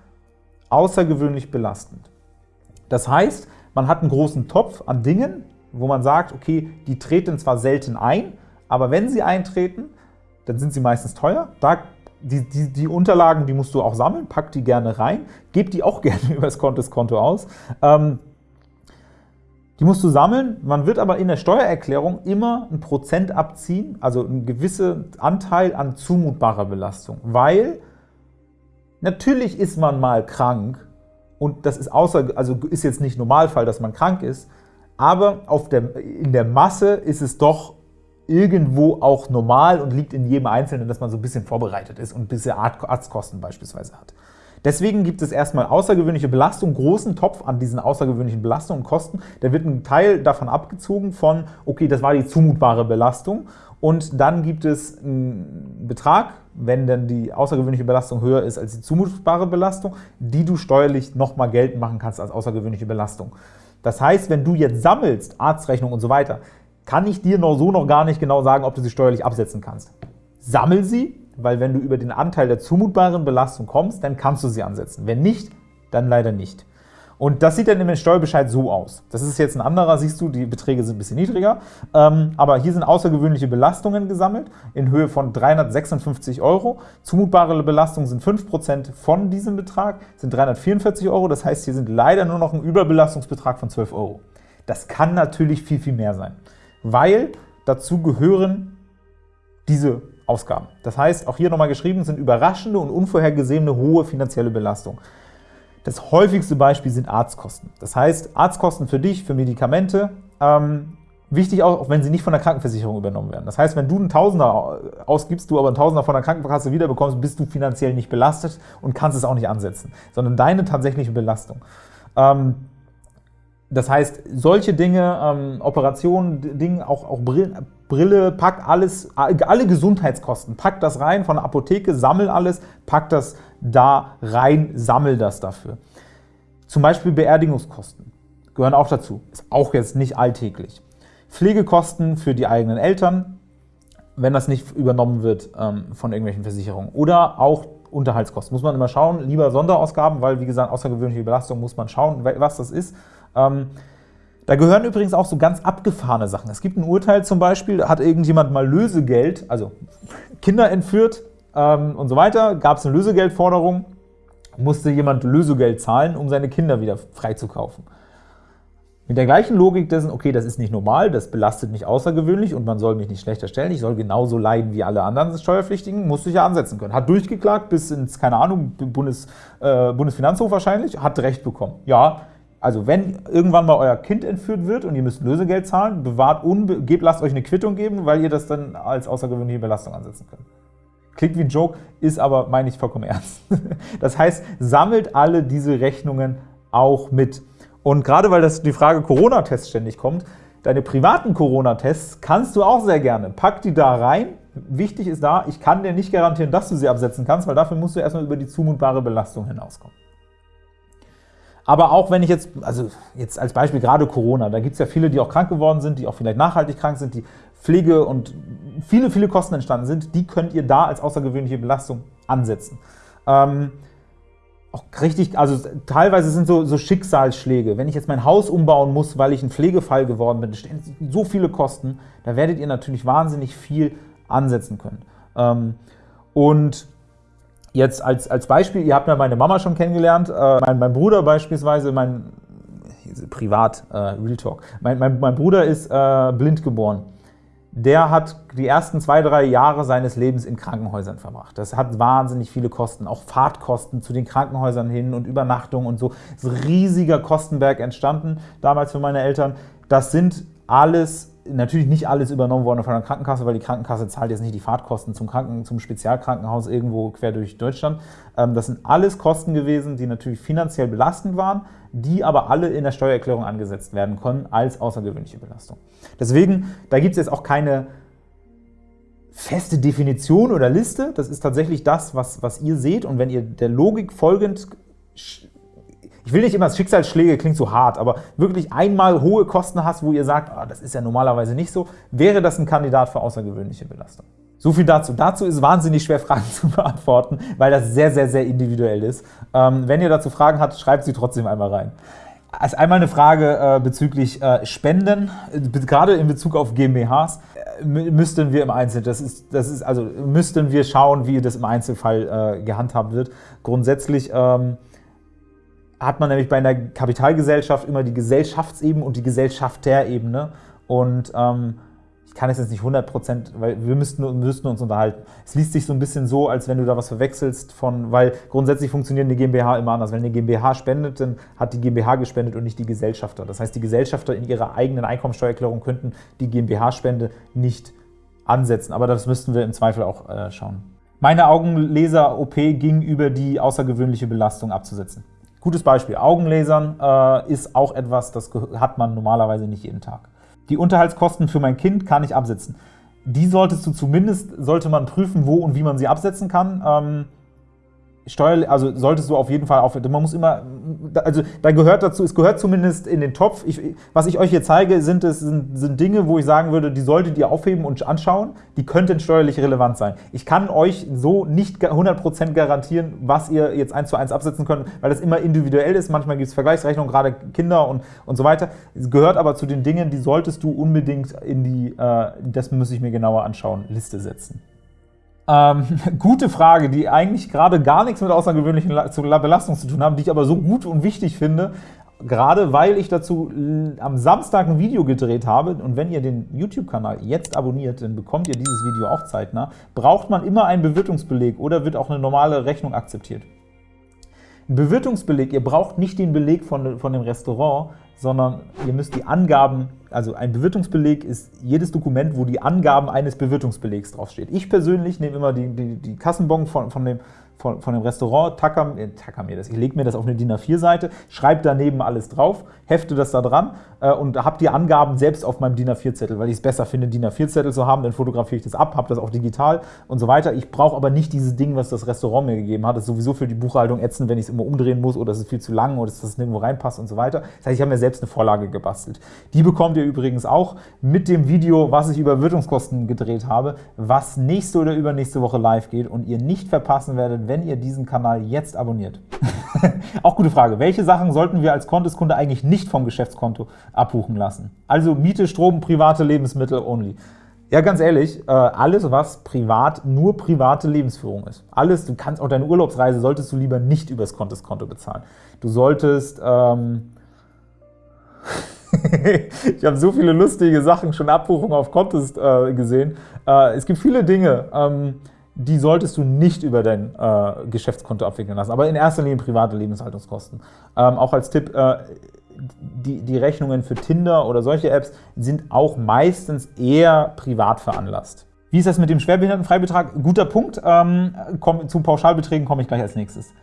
außergewöhnlich belastend. Das heißt, man hat einen großen Topf an Dingen, wo man sagt, okay, die treten zwar selten ein, aber wenn sie eintreten, dann sind sie meistens teuer. Da die, die, die, Unterlagen, die musst du auch sammeln, pack die gerne rein, gib die auch gerne über das Konto aus. Ähm, die musst du sammeln, man wird aber in der Steuererklärung immer ein Prozent abziehen, also ein gewisser Anteil an zumutbarer Belastung, weil natürlich ist man mal krank und das ist außer, also ist jetzt nicht Normalfall, dass man krank ist, aber der, in der Masse ist es doch irgendwo auch normal und liegt in jedem Einzelnen, dass man so ein bisschen vorbereitet ist und ein bisschen Arztkosten beispielsweise hat. Deswegen gibt es erstmal außergewöhnliche Belastung, großen Topf an diesen außergewöhnlichen Belastungen und Kosten. Da wird ein Teil davon abgezogen von, okay, das war die zumutbare Belastung und dann gibt es einen Betrag, wenn denn die außergewöhnliche Belastung höher ist als die zumutbare Belastung, die du steuerlich nochmal geltend machen kannst als außergewöhnliche Belastung. Das heißt, wenn du jetzt sammelst, Arztrechnung und so weiter, kann ich dir noch so noch gar nicht genau sagen, ob du sie steuerlich absetzen kannst. Sammel sie, weil wenn du über den Anteil der zumutbaren Belastung kommst, dann kannst du sie ansetzen. Wenn nicht, dann leider nicht. Und das sieht dann im Steuerbescheid so aus. Das ist jetzt ein anderer, siehst du, die Beträge sind ein bisschen niedriger. Ähm, aber hier sind außergewöhnliche Belastungen gesammelt in Höhe von 356 Euro. Zumutbare Belastungen sind 5% von diesem Betrag, sind 344 Euro. Das heißt, hier sind leider nur noch ein Überbelastungsbetrag von 12 Euro. Das kann natürlich viel, viel mehr sein, weil dazu gehören diese Ausgaben. Das heißt, auch hier nochmal geschrieben, sind überraschende und unvorhergesehene hohe finanzielle Belastungen. Das häufigste Beispiel sind Arztkosten. Das heißt, Arztkosten für dich, für Medikamente, ähm, wichtig auch, wenn sie nicht von der Krankenversicherung übernommen werden. Das heißt, wenn du einen Tausender ausgibst, du aber einen Tausender von der Krankenkasse wiederbekommst, bist du finanziell nicht belastet und kannst es auch nicht ansetzen, sondern deine tatsächliche Belastung. Ähm, das heißt, solche Dinge, ähm, Operationen, Dinge, auch, auch Brille, Brille, pack alles, alle Gesundheitskosten, pack das rein von der Apotheke, sammel alles, pack das da rein, sammel das dafür. Zum Beispiel Beerdigungskosten gehören auch dazu, ist auch jetzt nicht alltäglich. Pflegekosten für die eigenen Eltern, wenn das nicht übernommen wird ähm, von irgendwelchen Versicherungen. Oder auch Unterhaltskosten. Muss man immer schauen, lieber Sonderausgaben, weil, wie gesagt, außergewöhnliche Belastung muss man schauen, was das ist. Ähm, da gehören übrigens auch so ganz abgefahrene Sachen. Es gibt ein Urteil zum Beispiel, hat irgendjemand mal Lösegeld, also Kinder entführt ähm, und so weiter, gab es eine Lösegeldforderung, musste jemand Lösegeld zahlen, um seine Kinder wieder freizukaufen. Mit der gleichen Logik dessen, okay, das ist nicht normal, das belastet mich außergewöhnlich und man soll mich nicht schlechter stellen, ich soll genauso leiden wie alle anderen Steuerpflichtigen, musste ich ja ansetzen können. Hat durchgeklagt bis ins, keine Ahnung, Bundes, äh, Bundesfinanzhof wahrscheinlich, hat Recht bekommen. Ja, also wenn irgendwann mal euer Kind entführt wird und ihr müsst Lösegeld zahlen, bewahrt gebt, lasst euch eine Quittung geben, weil ihr das dann als außergewöhnliche Belastung ansetzen könnt. Klingt wie ein Joke, ist aber, meine ich, vollkommen ernst. Das heißt, sammelt alle diese Rechnungen auch mit. Und gerade weil das die Frage Corona-Test ständig kommt, deine privaten Corona-Tests kannst du auch sehr gerne. Pack die da rein. Wichtig ist da, ich kann dir nicht garantieren, dass du sie absetzen kannst, weil dafür musst du erstmal über die zumutbare Belastung hinauskommen. Aber auch wenn ich jetzt, also jetzt als Beispiel gerade Corona, da gibt es ja viele, die auch krank geworden sind, die auch vielleicht nachhaltig krank sind, die Pflege und viele, viele Kosten entstanden sind, die könnt ihr da als außergewöhnliche Belastung ansetzen. Ähm, auch richtig, also teilweise sind so, so Schicksalsschläge. Wenn ich jetzt mein Haus umbauen muss, weil ich ein Pflegefall geworden bin, stehen so viele Kosten, da werdet ihr natürlich wahnsinnig viel ansetzen können. Ähm, und Jetzt als, als Beispiel, ihr habt ja meine Mama schon kennengelernt, äh, mein, mein Bruder beispielsweise, mein privat, äh, Real Talk, mein, mein, mein Bruder ist äh, blind geboren. Der hat die ersten zwei, drei Jahre seines Lebens in Krankenhäusern verbracht. Das hat wahnsinnig viele Kosten, auch Fahrtkosten zu den Krankenhäusern hin und Übernachtung und so. Es ist ein riesiger Kostenberg entstanden damals für meine Eltern. Das sind alles natürlich nicht alles übernommen worden von der Krankenkasse, weil die Krankenkasse zahlt jetzt nicht die Fahrtkosten zum, Kranken, zum Spezialkrankenhaus irgendwo quer durch Deutschland. Ähm, das sind alles Kosten gewesen, die natürlich finanziell belastend waren, die aber alle in der Steuererklärung angesetzt werden können als außergewöhnliche Belastung. Deswegen, da gibt es jetzt auch keine feste Definition oder Liste. Das ist tatsächlich das, was, was ihr seht. Und wenn ihr der Logik folgend ich will nicht immer, Schicksalsschläge klingt so hart, aber wirklich einmal hohe Kosten hast, wo ihr sagt, ah, das ist ja normalerweise nicht so, wäre das ein Kandidat für außergewöhnliche Belastung. So viel dazu. Dazu ist wahnsinnig schwer, Fragen zu beantworten, weil das sehr, sehr, sehr individuell ist. Ähm, wenn ihr dazu Fragen habt, schreibt sie trotzdem einmal rein. Als einmal eine Frage äh, bezüglich äh, Spenden, äh, gerade in Bezug auf GmbHs, müssten wir im Einzelnen, das ist, das ist, also müssten wir schauen, wie das im Einzelfall gehandhabt wird. Grundsätzlich ähm, hat man nämlich bei einer Kapitalgesellschaft immer die Gesellschaftsebene und die Gesellschafterebene. Und ähm, ich kann es jetzt nicht 100 Prozent, weil wir müssten, müssten, uns unterhalten. Es liest sich so ein bisschen so, als wenn du da was verwechselst von, weil grundsätzlich funktionieren die GmbH immer anders. Wenn eine GmbH spendet, dann hat die GmbH gespendet und nicht die Gesellschafter. Das heißt, die Gesellschafter in ihrer eigenen Einkommensteuererklärung könnten die GmbH-Spende nicht ansetzen, aber das müssten wir im Zweifel auch äh, schauen. Meine Augenlaser-OP ging über die außergewöhnliche Belastung abzusetzen. Gutes Beispiel, Augenlasern äh, ist auch etwas, das hat man normalerweise nicht jeden Tag. Die Unterhaltskosten für mein Kind kann ich absetzen. Die solltest du zumindest, sollte man prüfen, wo und wie man sie absetzen kann. Ähm, Steuer, also solltest du auf jeden Fall auf, man muss immer, also da gehört dazu, es gehört zumindest in den Topf. Ich, was ich euch hier zeige, sind, es, sind, sind Dinge, wo ich sagen würde, die solltet ihr aufheben und anschauen, die könnten steuerlich relevant sein. Ich kann euch so nicht 100% garantieren, was ihr jetzt eins zu eins absetzen könnt, weil das immer individuell ist. Manchmal gibt es Vergleichsrechnungen, gerade Kinder und, und so weiter. Es gehört aber zu den Dingen, die solltest du unbedingt in die, äh, das muss ich mir genauer anschauen, Liste setzen. Ähm, gute Frage, die eigentlich gerade gar nichts mit außergewöhnlichen Belastung zu tun haben, die ich aber so gut und wichtig finde, gerade weil ich dazu am Samstag ein Video gedreht habe. Und wenn ihr den YouTube-Kanal jetzt abonniert, dann bekommt ihr dieses Video auch zeitnah, braucht man immer einen Bewirtungsbeleg oder wird auch eine normale Rechnung akzeptiert. Ein Bewirtungsbeleg, ihr braucht nicht den Beleg von, von dem Restaurant, sondern ihr müsst die Angaben, also ein Bewirtungsbeleg ist jedes Dokument, wo die Angaben eines Bewirtungsbelegs draufsteht. Ich persönlich nehme immer die, die, die Kassenbon von, von dem von, von dem Restaurant, tacker, äh, tacker mir das, ich lege mir das auf eine DIN A4-Seite, schreibe daneben alles drauf, hefte das da dran äh, und habe die Angaben selbst auf meinem DIN A4-Zettel, weil ich es besser finde, DIN A4-Zettel zu haben, dann fotografiere ich das ab, habe das auch digital und so weiter. Ich brauche aber nicht dieses Ding, was das Restaurant mir gegeben hat. Das ist sowieso für die Buchhaltung ätzend, wenn ich es immer umdrehen muss oder es ist viel zu lang oder dass das nirgendwo reinpasst und so weiter. Das heißt, ich habe mir selbst eine Vorlage gebastelt. Die bekommt ihr übrigens auch mit dem Video, was ich über Wirtungskosten gedreht habe, was nächste oder übernächste Woche live geht und ihr nicht verpassen werdet, wenn ihr diesen Kanal jetzt abonniert. Auch gute Frage. Welche Sachen sollten wir als Konteskunde eigentlich nicht vom Geschäftskonto abbuchen lassen? Also Miete, Strom, private Lebensmittel only. Ja, ganz ehrlich, äh, alles, was privat, nur private Lebensführung ist. Alles, du kannst auch deine Urlaubsreise solltest du lieber nicht übers Konteskonto bezahlen. Du solltest, ähm ich habe so viele lustige Sachen, schon Abbuchungen auf Contest äh, gesehen. Äh, es gibt viele Dinge, ähm, die solltest du nicht über dein äh, Geschäftskonto abwickeln lassen, aber in erster Linie private Lebenshaltungskosten. Ähm, auch als Tipp, äh, die, die Rechnungen für Tinder oder solche Apps sind auch meistens eher privat veranlasst. Wie ist das mit dem Schwerbehindertenfreibetrag? Guter Punkt. Ähm, komm, zu Pauschalbeträgen komme ich gleich als nächstes.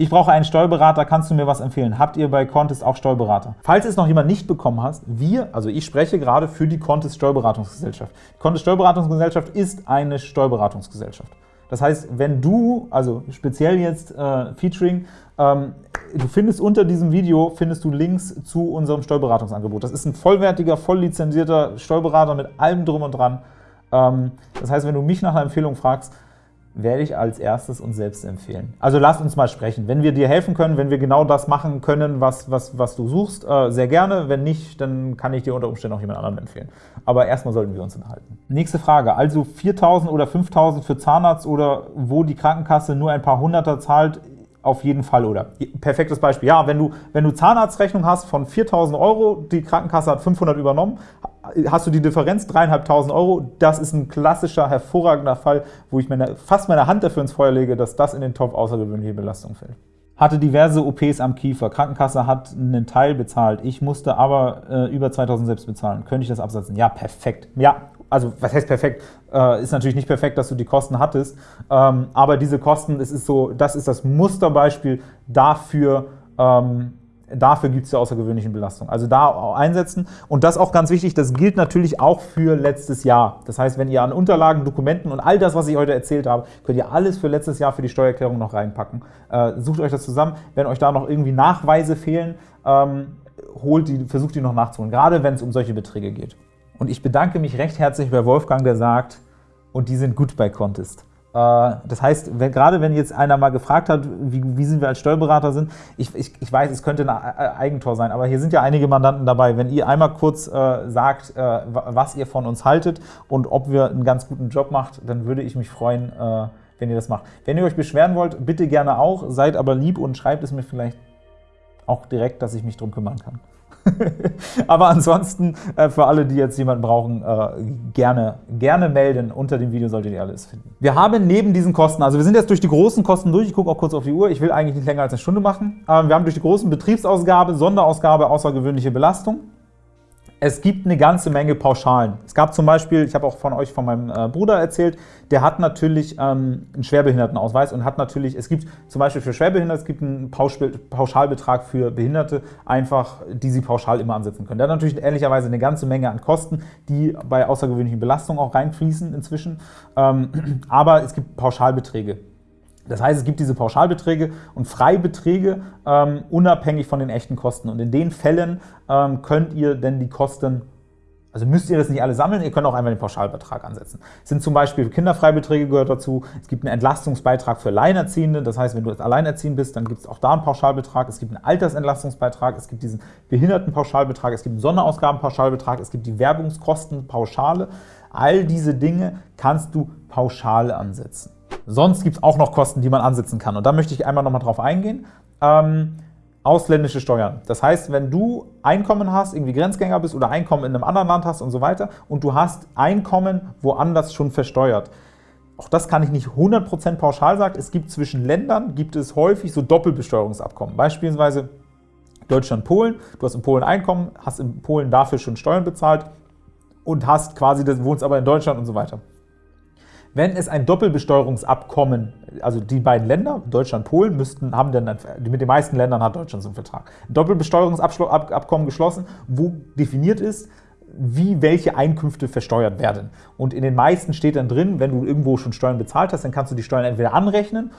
Ich brauche einen Steuerberater, kannst du mir was empfehlen? Habt ihr bei Contest auch Steuerberater? Falls es noch jemand nicht bekommen hast, wir, also ich spreche gerade für die Contest Steuerberatungsgesellschaft. Die Contest Steuerberatungsgesellschaft ist eine Steuerberatungsgesellschaft. Das heißt, wenn du, also speziell jetzt äh, Featuring, ähm, du findest unter diesem Video, findest du Links zu unserem Steuerberatungsangebot. Das ist ein vollwertiger, voll lizenzierter Steuerberater mit allem drum und dran. Ähm, das heißt, wenn du mich nach einer Empfehlung fragst, werde ich als erstes uns selbst empfehlen. Also lass uns mal sprechen. Wenn wir dir helfen können, wenn wir genau das machen können, was, was, was du suchst, äh, sehr gerne. Wenn nicht, dann kann ich dir unter Umständen auch jemand anderen empfehlen. Aber erstmal sollten wir uns enthalten. Nächste Frage. Also 4.000 oder 5.000 für Zahnarzt oder wo die Krankenkasse nur ein paar Hunderter zahlt, auf jeden Fall, oder? Perfektes Beispiel. Ja, wenn du, wenn du Zahnarztrechnung hast von 4.000 Euro, die Krankenkasse hat 500 übernommen, hast du die Differenz 3.500 Euro. Das ist ein klassischer, hervorragender Fall, wo ich meine, fast meine Hand dafür ins Feuer lege, dass das in den Topf außergewöhnliche Belastung fällt. Hatte diverse OPs am Kiefer. Krankenkasse hat einen Teil bezahlt. Ich musste aber äh, über 2.000 selbst bezahlen. Könnte ich das absetzen? Ja, perfekt. Ja, also was heißt perfekt? Äh, ist natürlich nicht perfekt, dass du die Kosten hattest, ähm, aber diese Kosten, es ist so, das ist das Musterbeispiel dafür, ähm, Dafür gibt es die außergewöhnlichen Belastungen. Also da einsetzen. Und das auch ganz wichtig, das gilt natürlich auch für letztes Jahr. Das heißt, wenn ihr an Unterlagen, Dokumenten und all das, was ich heute erzählt habe, könnt ihr alles für letztes Jahr für die Steuererklärung noch reinpacken. Äh, sucht euch das zusammen. Wenn euch da noch irgendwie Nachweise fehlen, ähm, holt die, versucht die noch nachzuholen, gerade wenn es um solche Beträge geht. Und ich bedanke mich recht herzlich bei Wolfgang, der sagt, und die sind gut bei Contest. Äh, das heißt, wenn, gerade wenn jetzt einer mal gefragt hat, wie, wie sind wir als Steuerberater sind, ich, ich, ich, weiß, es könnte ein Eigentor sein, aber hier sind ja einige Mandanten dabei. Wenn ihr einmal kurz äh, sagt, äh, was ihr von uns haltet und ob wir einen ganz guten Job macht, dann würde ich mich freuen, äh, wenn ihr das macht. Wenn ihr euch beschweren wollt, bitte gerne auch, seid aber lieb und schreibt es mir vielleicht auch direkt, dass ich mich drum kümmern kann. Aber ansonsten, äh, für alle, die jetzt jemanden brauchen, äh, gerne, gerne melden. Unter dem Video solltet ihr alles finden. Wir haben neben diesen Kosten, also wir sind jetzt durch die großen Kosten durch, ich gucke auch kurz auf die Uhr, ich will eigentlich nicht länger als eine Stunde machen. Wir haben durch die großen Betriebsausgabe, Sonderausgabe, außergewöhnliche Belastung. Es gibt eine ganze Menge Pauschalen. Es gab zum Beispiel, ich habe auch von euch, von meinem äh, Bruder erzählt, der hat natürlich ähm, einen Schwerbehindertenausweis und hat natürlich, es gibt zum Beispiel für Schwerbehinderte, es gibt einen Pauschalbetrag für Behinderte, einfach, die sie pauschal immer ansetzen können. Der hat natürlich ehrlicherweise eine ganze Menge an Kosten, die bei außergewöhnlichen Belastungen auch reinfließen inzwischen, ähm, aber es gibt Pauschalbeträge. Das heißt, es gibt diese Pauschalbeträge und Freibeträge ähm, unabhängig von den echten Kosten. Und in den Fällen ähm, könnt ihr denn die Kosten also müsst ihr das nicht alle sammeln, ihr könnt auch einmal den Pauschalbetrag ansetzen. Es sind zum Beispiel Kinderfreibeträge gehört dazu, es gibt einen Entlastungsbeitrag für Alleinerziehende, das heißt, wenn du jetzt alleinerziehend bist, dann gibt es auch da einen Pauschalbetrag, es gibt einen Altersentlastungsbeitrag, es gibt diesen Behindertenpauschalbetrag, es gibt einen Sonderausgabenpauschalbetrag, es gibt die Werbungskostenpauschale. All diese Dinge kannst du pauschal ansetzen. Sonst gibt es auch noch Kosten, die man ansetzen kann. Und da möchte ich einmal noch mal drauf eingehen. Ähm, ausländische Steuern. Das heißt, wenn du Einkommen hast, irgendwie Grenzgänger bist oder Einkommen in einem anderen Land hast und so weiter und du hast Einkommen woanders schon versteuert, auch das kann ich nicht 100% pauschal sagen. Es gibt zwischen Ländern, gibt es häufig so Doppelbesteuerungsabkommen. Beispielsweise Deutschland-Polen. Du hast in Polen Einkommen, hast in Polen dafür schon Steuern bezahlt und hast quasi, wohnst aber in Deutschland und so weiter. Wenn es ein Doppelbesteuerungsabkommen, also die beiden Länder, Deutschland, Polen, müssten, haben dann, mit den meisten Ländern hat Deutschland so einen Vertrag, ein Doppelbesteuerungsabkommen geschlossen, wo definiert ist, wie welche Einkünfte versteuert werden. Und in den meisten steht dann drin, wenn du irgendwo schon Steuern bezahlt hast, dann kannst du die Steuern entweder anrechnen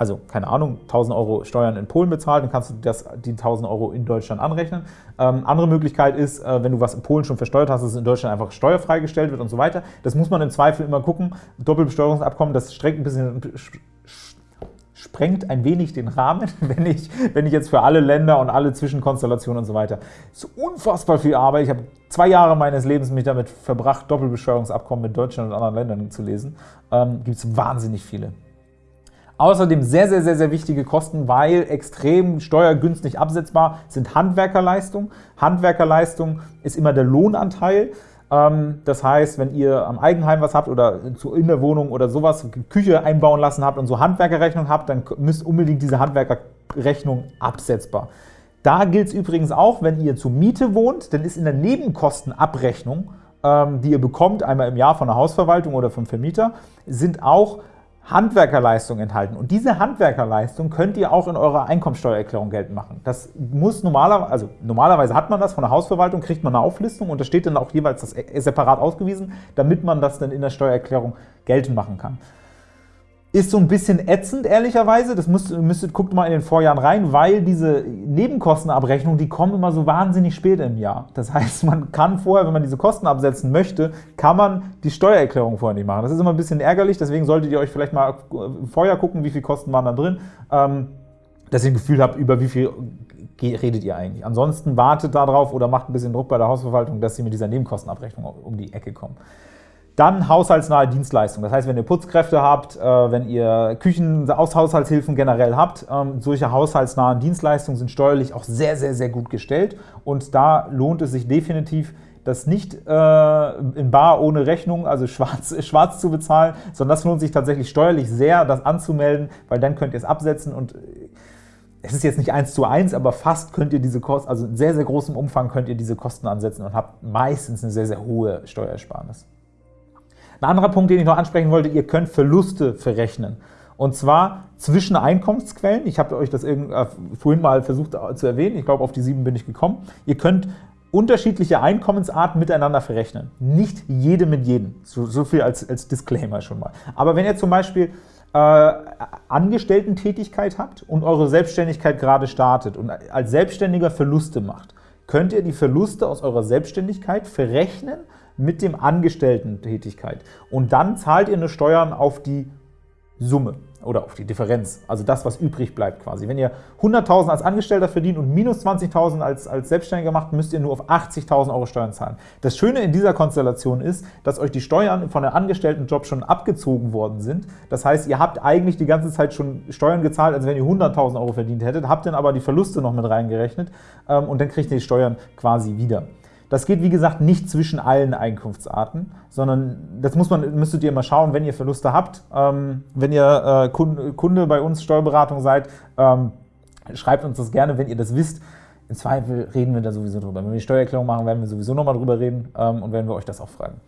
also keine Ahnung, 1000 Euro Steuern in Polen bezahlt, dann kannst du das, die 1000 Euro in Deutschland anrechnen. Ähm, andere Möglichkeit ist, äh, wenn du was in Polen schon versteuert hast, dass es in Deutschland einfach steuerfrei gestellt wird und so weiter. Das muss man im Zweifel immer gucken. Doppelbesteuerungsabkommen, das strengt ein bisschen sprengt ein wenig den Rahmen, wenn ich, wenn ich jetzt für alle Länder und alle Zwischenkonstellationen und so weiter. Das ist unfassbar viel Arbeit. Ich habe zwei Jahre meines Lebens mich damit verbracht, Doppelbesteuerungsabkommen mit Deutschland und anderen Ländern zu lesen. Ähm, Gibt es wahnsinnig viele. Außerdem sehr, sehr, sehr, sehr wichtige Kosten, weil extrem steuergünstig absetzbar sind Handwerkerleistung. Handwerkerleistung ist immer der Lohnanteil. Ähm, das heißt, wenn ihr am Eigenheim was habt oder in der Wohnung oder sowas, Küche einbauen lassen habt und so Handwerkerrechnung habt, dann müsst unbedingt diese Handwerkerrechnung absetzbar. Da gilt es übrigens auch, wenn ihr zur Miete wohnt, dann ist in der Nebenkostenabrechnung, ähm, die ihr bekommt, einmal im Jahr von der Hausverwaltung oder vom Vermieter, sind auch Handwerkerleistung enthalten. Und diese Handwerkerleistung könnt ihr auch in eurer Einkommensteuererklärung geltend machen. Das muss normalerweise, also normalerweise hat man das von der Hausverwaltung, kriegt man eine Auflistung und da steht dann auch jeweils das separat ausgewiesen, damit man das dann in der Steuererklärung geltend machen kann. Ist so ein bisschen ätzend, ehrlicherweise. Das müsst, müsstet, guckt mal in den Vorjahren rein, weil diese Nebenkostenabrechnungen, die kommen immer so wahnsinnig spät im Jahr. Das heißt, man kann vorher, wenn man diese Kosten absetzen möchte, kann man die Steuererklärung vorher nicht machen. Das ist immer ein bisschen ärgerlich, deswegen solltet ihr euch vielleicht mal vorher gucken, wie viele Kosten waren da drin, ähm, dass ihr ein Gefühl habt, über wie viel redet ihr eigentlich. Ansonsten wartet darauf oder macht ein bisschen Druck bei der Hausverwaltung, dass sie mit dieser Nebenkostenabrechnung um die Ecke kommen. Dann haushaltsnahe Dienstleistungen. Das heißt, wenn ihr Putzkräfte habt, äh, wenn ihr Küchen, aus Haushaltshilfen generell habt, ähm, solche haushaltsnahen Dienstleistungen sind steuerlich auch sehr, sehr, sehr gut gestellt. Und da lohnt es sich definitiv, das nicht äh, in bar ohne Rechnung, also schwarz, schwarz zu bezahlen, sondern das lohnt sich tatsächlich steuerlich sehr, das anzumelden, weil dann könnt ihr es absetzen und es ist jetzt nicht eins zu eins, aber fast könnt ihr diese Kosten, also in sehr, sehr großem Umfang könnt ihr diese Kosten ansetzen und habt meistens eine sehr, sehr hohe Steuersparnis. Ein anderer Punkt, den ich noch ansprechen wollte, ihr könnt Verluste verrechnen. Und zwar zwischen Einkommensquellen. Ich habe euch das äh, vorhin mal versucht zu erwähnen. Ich glaube, auf die sieben bin ich gekommen. Ihr könnt unterschiedliche Einkommensarten miteinander verrechnen. Nicht jede mit jedem. So, so viel als, als Disclaimer schon mal. Aber wenn ihr zum Beispiel äh, Angestellten-Tätigkeit habt und eure Selbstständigkeit gerade startet und als Selbstständiger Verluste macht, könnt ihr die Verluste aus eurer Selbstständigkeit verrechnen mit dem Angestellten-Tätigkeit. Und dann zahlt ihr eine Steuern auf die Summe oder auf die Differenz, also das, was übrig bleibt quasi. Wenn ihr 100.000 als Angestellter verdient und minus 20.000 als, als Selbstständiger macht, müsst ihr nur auf 80.000 Euro Steuern zahlen. Das Schöne in dieser Konstellation ist, dass euch die Steuern von der Angestelltenjob schon abgezogen worden sind. Das heißt, ihr habt eigentlich die ganze Zeit schon Steuern gezahlt, als wenn ihr 100.000 Euro verdient hättet, habt dann aber die Verluste noch mit reingerechnet ähm, und dann kriegt ihr die Steuern quasi wieder. Das geht, wie gesagt, nicht zwischen allen Einkunftsarten, sondern das muss man, müsstet ihr mal schauen, wenn ihr Verluste habt. Ähm, wenn ihr äh, Kunde, bei uns Steuerberatung seid, ähm, schreibt uns das gerne, wenn ihr das wisst. Im Zweifel reden wir da sowieso drüber. Wenn wir die Steuererklärung machen, werden wir sowieso nochmal drüber reden ähm, und werden wir euch das auch fragen.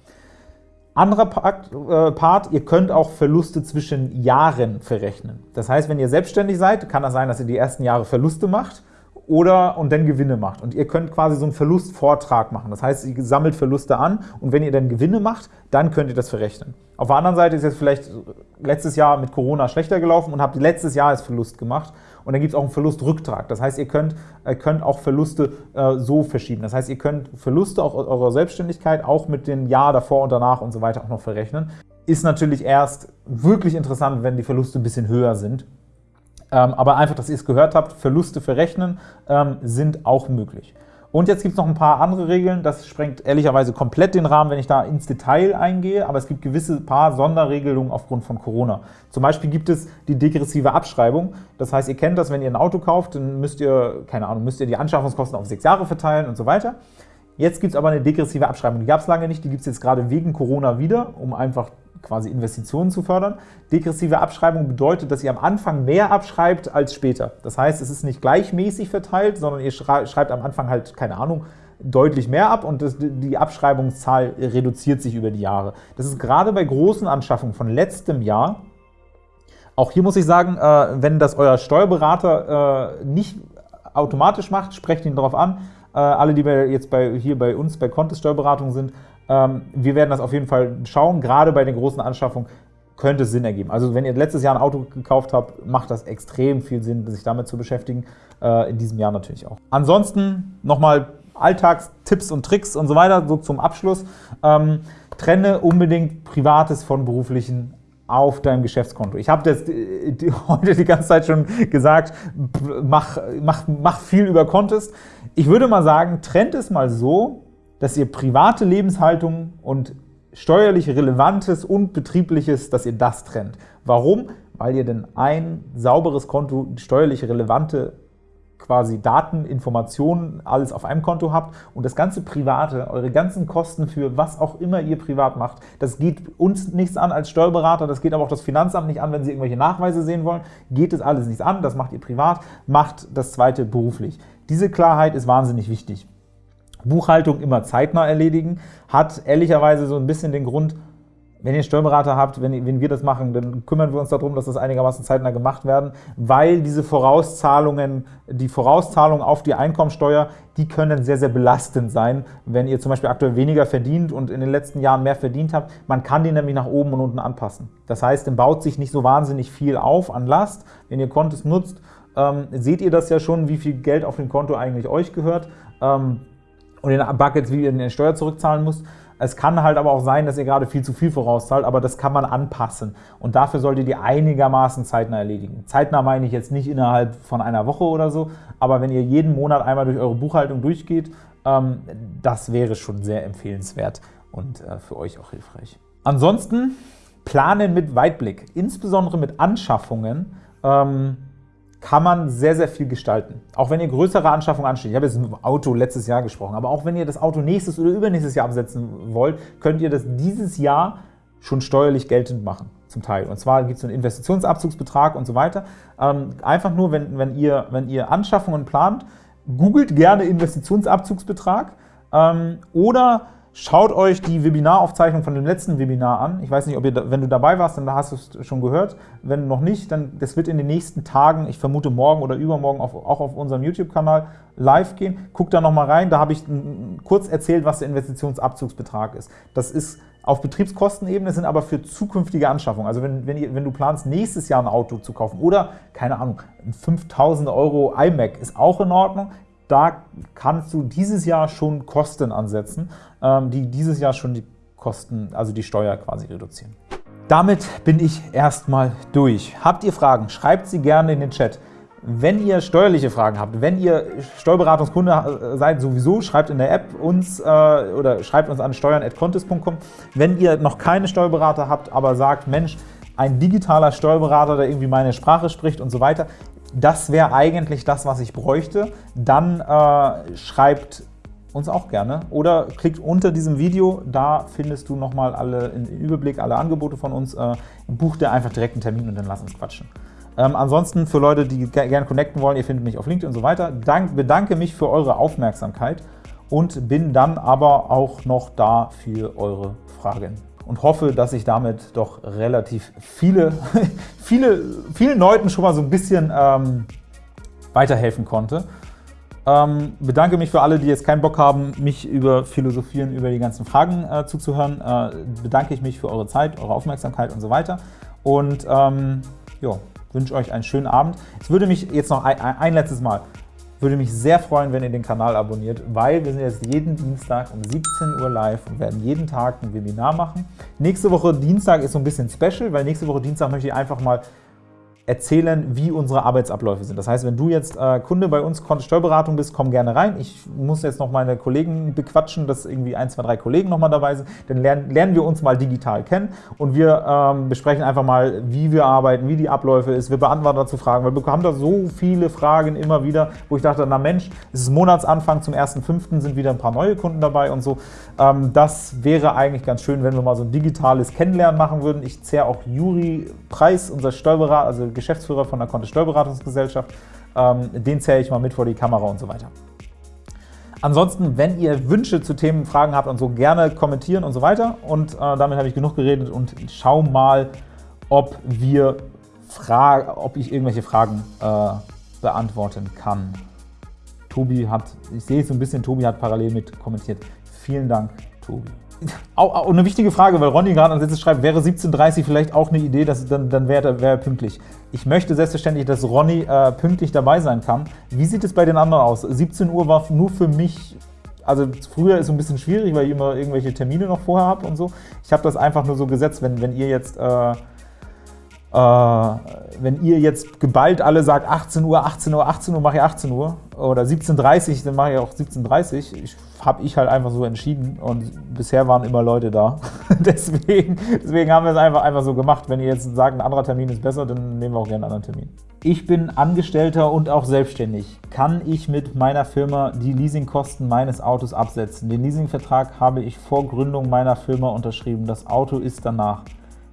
Anderer Part, äh, Part, ihr könnt auch Verluste zwischen Jahren verrechnen. Das heißt, wenn ihr selbstständig seid, kann das sein, dass ihr die ersten Jahre Verluste macht oder und dann Gewinne macht. Und ihr könnt quasi so einen Verlustvortrag machen. Das heißt, ihr sammelt Verluste an und wenn ihr dann Gewinne macht, dann könnt ihr das verrechnen. Auf der anderen Seite ist jetzt vielleicht letztes Jahr mit Corona schlechter gelaufen und habt letztes Jahr als Verlust gemacht und dann gibt es auch einen Verlustrücktrag. Das heißt, ihr könnt, ihr könnt auch Verluste äh, so verschieben. Das heißt, ihr könnt Verluste auch eurer Selbstständigkeit auch mit dem Jahr davor und danach und so weiter auch noch verrechnen. Ist natürlich erst wirklich interessant, wenn die Verluste ein bisschen höher sind. Ähm, aber einfach, dass ihr es gehört habt, Verluste verrechnen ähm, sind auch möglich. Und jetzt gibt es noch ein paar andere Regeln, das sprengt ehrlicherweise komplett den Rahmen, wenn ich da ins Detail eingehe, aber es gibt gewisse paar Sonderregelungen aufgrund von Corona. Zum Beispiel gibt es die degressive Abschreibung, das heißt, ihr kennt das, wenn ihr ein Auto kauft, dann müsst ihr, keine Ahnung, müsst ihr die Anschaffungskosten auf sechs Jahre verteilen und so weiter. Jetzt gibt es aber eine degressive Abschreibung, die gab es lange nicht, die gibt es jetzt gerade wegen Corona wieder, um einfach quasi Investitionen zu fördern. Degressive Abschreibung bedeutet, dass ihr am Anfang mehr abschreibt als später. Das heißt, es ist nicht gleichmäßig verteilt, sondern ihr schreibt am Anfang halt, keine Ahnung, deutlich mehr ab und das, die Abschreibungszahl reduziert sich über die Jahre. Das ist gerade bei großen Anschaffungen von letztem Jahr, auch hier muss ich sagen, äh, wenn das euer Steuerberater äh, nicht automatisch macht, sprecht ihn darauf an. Äh, alle, die jetzt bei, hier bei uns bei Contest Steuerberatung sind, wir werden das auf jeden Fall schauen, gerade bei den großen Anschaffungen könnte es Sinn ergeben. Also wenn ihr letztes Jahr ein Auto gekauft habt, macht das extrem viel Sinn, sich damit zu beschäftigen, äh, in diesem Jahr natürlich auch. Ansonsten nochmal Alltagstipps und Tricks und so weiter, so zum Abschluss. Ähm, trenne unbedingt Privates von Beruflichen auf deinem Geschäftskonto. Ich habe das heute die ganze Zeit schon gesagt, mach, mach, mach viel über Contest. Ich würde mal sagen, trennt es mal so, dass ihr private Lebenshaltung und steuerlich Relevantes und Betriebliches, dass ihr das trennt. Warum? Weil ihr denn ein sauberes Konto, steuerlich relevante quasi Daten, Informationen, alles auf einem Konto habt und das ganze Private, eure ganzen Kosten für was auch immer ihr privat macht, das geht uns nichts an als Steuerberater, das geht aber auch das Finanzamt nicht an, wenn sie irgendwelche Nachweise sehen wollen, geht es alles nichts an, das macht ihr privat, macht das zweite beruflich. Diese Klarheit ist wahnsinnig wichtig. Buchhaltung immer zeitnah erledigen, hat ehrlicherweise so ein bisschen den Grund, wenn ihr Steuerberater habt, wenn, wenn, wir das machen, dann kümmern wir uns darum, dass das einigermaßen zeitnah gemacht werden, weil diese Vorauszahlungen, die Vorauszahlungen auf die Einkommensteuer, die können sehr, sehr belastend sein, wenn ihr zum Beispiel aktuell weniger verdient und in den letzten Jahren mehr verdient habt. Man kann die nämlich nach oben und unten anpassen. Das heißt, dann baut sich nicht so wahnsinnig viel auf an Last. Wenn ihr Kontos nutzt, ähm, seht ihr das ja schon, wie viel Geld auf dem Konto eigentlich euch gehört. Ähm, und in Buckets, wie ihr der Steuer zurückzahlen müsst. Es kann halt aber auch sein, dass ihr gerade viel zu viel vorauszahlt, aber das kann man anpassen. Und dafür solltet ihr einigermaßen zeitnah erledigen. Zeitnah meine ich jetzt nicht innerhalb von einer Woche oder so, aber wenn ihr jeden Monat einmal durch eure Buchhaltung durchgeht, ähm, das wäre schon sehr empfehlenswert und äh, für euch auch hilfreich. Ansonsten planen mit Weitblick, insbesondere mit Anschaffungen. Kann man sehr, sehr viel gestalten. Auch wenn ihr größere Anschaffungen ansteht. Ich habe jetzt ein Auto letztes Jahr gesprochen, aber auch wenn ihr das Auto nächstes oder übernächstes Jahr absetzen wollt, könnt ihr das dieses Jahr schon steuerlich geltend machen, zum Teil. Und zwar gibt es einen Investitionsabzugsbetrag und so weiter. Ähm, einfach nur, wenn, wenn, ihr, wenn ihr Anschaffungen plant, googelt gerne Investitionsabzugsbetrag ähm, oder Schaut euch die Webinaraufzeichnung von dem letzten Webinar an. Ich weiß nicht, ob ihr, wenn du dabei warst, dann hast du es schon gehört. Wenn noch nicht, dann das wird in den nächsten Tagen, ich vermute morgen oder übermorgen auf, auch auf unserem YouTube-Kanal live gehen. Guck da nochmal rein, da habe ich kurz erzählt, was der Investitionsabzugsbetrag ist. Das ist auf Betriebskostenebene, sind aber für zukünftige Anschaffungen. Also wenn, wenn, ihr, wenn du planst, nächstes Jahr ein Auto zu kaufen oder, keine Ahnung, ein 5000 Euro iMac ist auch in Ordnung, da kannst du dieses Jahr schon Kosten ansetzen, ähm, die dieses Jahr schon die Kosten, also die Steuer quasi reduzieren. Damit bin ich erstmal durch. Habt ihr Fragen? Schreibt sie gerne in den Chat. Wenn ihr steuerliche Fragen habt, wenn ihr Steuerberatungskunde seid, sowieso schreibt in der App uns äh, oder schreibt uns an steuern.contest.com. Wenn ihr noch keine Steuerberater habt, aber sagt, Mensch, ein digitaler Steuerberater, der irgendwie meine Sprache spricht und so weiter, das wäre eigentlich das, was ich bräuchte. Dann äh, schreibt uns auch gerne oder klickt unter diesem Video, da findest du nochmal alle im Überblick alle Angebote von uns. Äh, buch dir einfach direkt einen Termin und dann lass uns quatschen. Ähm, ansonsten für Leute, die gerne connecten wollen, ihr findet mich auf LinkedIn und so weiter. Dank, bedanke mich für eure Aufmerksamkeit und bin dann aber auch noch da für eure Fragen und hoffe, dass ich damit doch relativ viele, viele, vielen Leuten schon mal so ein bisschen ähm, weiterhelfen konnte. Ähm, bedanke mich für alle, die jetzt keinen Bock haben, mich über Philosophieren, über die ganzen Fragen äh, zuzuhören. Äh, bedanke ich mich für eure Zeit, eure Aufmerksamkeit und so weiter. Und ähm, ja, wünsche euch einen schönen Abend. Es würde mich jetzt noch ein, ein letztes Mal, würde mich sehr freuen, wenn ihr den Kanal abonniert, weil wir sind jetzt jeden Dienstag um 17 Uhr live und werden jeden Tag ein Webinar machen. Nächste Woche Dienstag ist so ein bisschen special, weil nächste Woche Dienstag möchte ich einfach mal erzählen, wie unsere Arbeitsabläufe sind. Das heißt, wenn du jetzt äh, Kunde bei uns Steuerberatung bist, komm gerne rein. Ich muss jetzt noch meine Kollegen bequatschen, dass irgendwie ein, zwei, drei Kollegen noch mal dabei sind. Dann lernen, lernen wir uns mal digital kennen und wir ähm, besprechen einfach mal, wie wir arbeiten, wie die Abläufe ist. Wir beantworten dazu Fragen, weil wir haben da so viele Fragen immer wieder, wo ich dachte, na Mensch, es ist Monatsanfang, zum 1.5. sind wieder ein paar neue Kunden dabei und so. Ähm, das wäre eigentlich ganz schön, wenn wir mal so ein digitales Kennenlernen machen würden. Ich zähre auch Juri Preis, unser Steuerberater, also Geschäftsführer von der Kontist Steuerberatungsgesellschaft. Ähm, den zähle ich mal mit vor die Kamera und so weiter. Ansonsten, wenn ihr Wünsche zu Themen, Fragen habt und so, gerne kommentieren und so weiter. Und äh, damit habe ich genug geredet und schau mal, ob wir ob ich irgendwelche Fragen äh, beantworten kann. Tobi hat, ich sehe so ein bisschen, Tobi hat parallel mit kommentiert. Vielen Dank, Tobi. Auch, eine wichtige Frage, weil Ronny gerade an schreibt, wäre 17.30 vielleicht auch eine Idee, dass, dann, dann wäre wär er pünktlich. Ich möchte selbstverständlich, dass Ronny äh, pünktlich dabei sein kann. Wie sieht es bei den anderen aus? 17 Uhr war nur für mich, also früher ist es ein bisschen schwierig, weil ich immer irgendwelche Termine noch vorher habe und so. Ich habe das einfach nur so gesetzt, wenn, wenn ihr jetzt... Äh, äh, wenn ihr jetzt geballt alle sagt 18 Uhr, 18 Uhr, 18 Uhr, mache ich 18 Uhr oder 17.30 Uhr, dann mache ich auch 17.30 Uhr. Habe ich halt einfach so entschieden und bisher waren immer Leute da. deswegen, deswegen haben wir es einfach, einfach so gemacht. Wenn ihr jetzt sagt, ein anderer Termin ist besser, dann nehmen wir auch gerne einen anderen Termin. Ich bin Angestellter und auch selbstständig. Kann ich mit meiner Firma die Leasingkosten meines Autos absetzen? Den Leasingvertrag habe ich vor Gründung meiner Firma unterschrieben. Das Auto ist danach.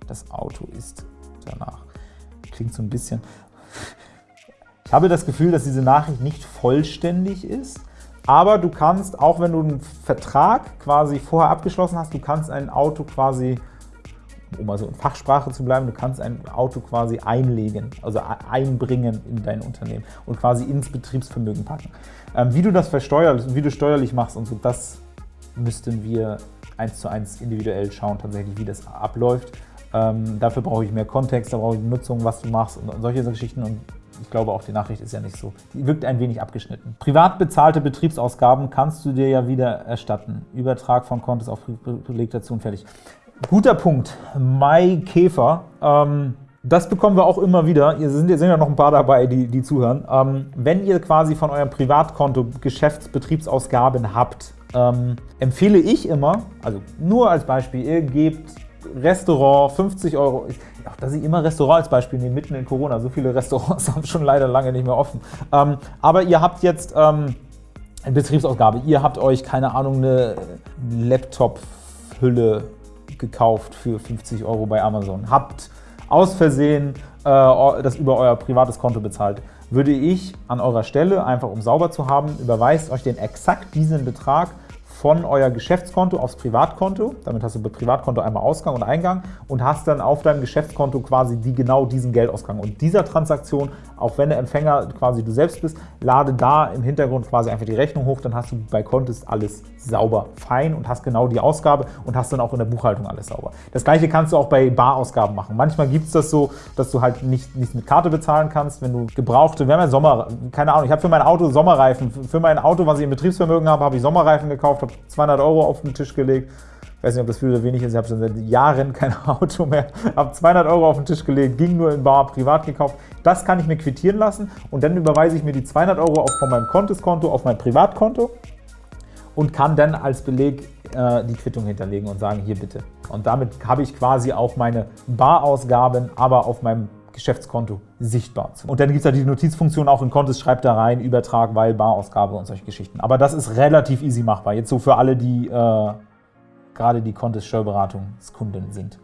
Das Auto ist danach. Klingt so ein bisschen... Ich habe das Gefühl, dass diese Nachricht nicht vollständig ist, aber du kannst, auch wenn du einen Vertrag quasi vorher abgeschlossen hast, du kannst ein Auto quasi, um also in Fachsprache zu bleiben, du kannst ein Auto quasi einlegen, also einbringen in dein Unternehmen und quasi ins Betriebsvermögen packen. Ähm, wie du das versteuerst, wie du steuerlich machst und so, das müssten wir eins zu eins individuell schauen, tatsächlich, wie das abläuft. Ähm, dafür brauche ich mehr Kontext, da brauche ich Nutzung, was du machst und, solche Geschichten. Und ich glaube, auch die Nachricht ist ja nicht so. Die wirkt ein wenig abgeschnitten. Privat bezahlte Betriebsausgaben kannst du dir ja wieder erstatten. Übertrag von Kontos auf Belegtation fertig. Guter Punkt. Mai Käfer. Ähm, das bekommen wir auch immer wieder. Ihr sind, sind ja noch ein paar dabei, die, die zuhören. Ähm, wenn ihr quasi von eurem Privatkonto Geschäftsbetriebsausgaben habt, ähm, empfehle ich immer, also nur als Beispiel, ihr gebt Restaurant, 50 Euro. Auch dass ich immer Restaurant als Beispiel nehme, mitten in Corona. So viele Restaurants haben schon leider lange nicht mehr offen. Ähm, aber ihr habt jetzt ähm, eine Betriebsausgabe. Ihr habt euch, keine Ahnung, eine Laptop-Hülle gekauft für 50 Euro bei Amazon. Habt aus Versehen äh, das über euer privates Konto bezahlt. Würde ich an eurer Stelle, einfach um sauber zu haben, überweist euch den exakt diesen Betrag von euer Geschäftskonto aufs Privatkonto. Damit hast du bei Privatkonto einmal Ausgang und Eingang und hast dann auf deinem Geschäftskonto quasi die, genau diesen Geldausgang. Und dieser Transaktion, auch wenn der Empfänger quasi du selbst bist, lade da im Hintergrund quasi einfach die Rechnung hoch, dann hast du bei Contest alles sauber, fein und hast genau die Ausgabe und hast dann auch in der Buchhaltung alles sauber. Das gleiche kannst du auch bei Barausgaben machen. Manchmal gibt es das so, dass du halt nicht, nicht mit Karte bezahlen kannst, wenn du gebrauchte, wir haben ja Sommer, keine Ahnung, ich habe für mein Auto Sommerreifen, für mein Auto, was ich im Betriebsvermögen habe, habe ich Sommerreifen gekauft, habe 200 Euro auf den Tisch gelegt. Ich weiß nicht, ob das viel oder wenig ist. Ich habe schon seit Jahren kein Auto mehr. Habe 200 Euro auf den Tisch gelegt, ging nur in Bar privat gekauft. Das kann ich mir quittieren lassen und dann überweise ich mir die 200 Euro auch von meinem Kontoskonto auf mein Privatkonto und kann dann als Beleg äh, die Quittung hinterlegen und sagen, hier bitte. Und damit habe ich quasi auch meine Barausgaben, aber auf meinem Geschäftskonto sichtbar. Und dann gibt es ja die Notizfunktion auch in Kontos, schreibt da rein, Übertrag, weil, Barausgabe und solche Geschichten. Aber das ist relativ easy machbar. Jetzt so für alle, die äh, gerade die Kontos Steuerberatungskunden sind.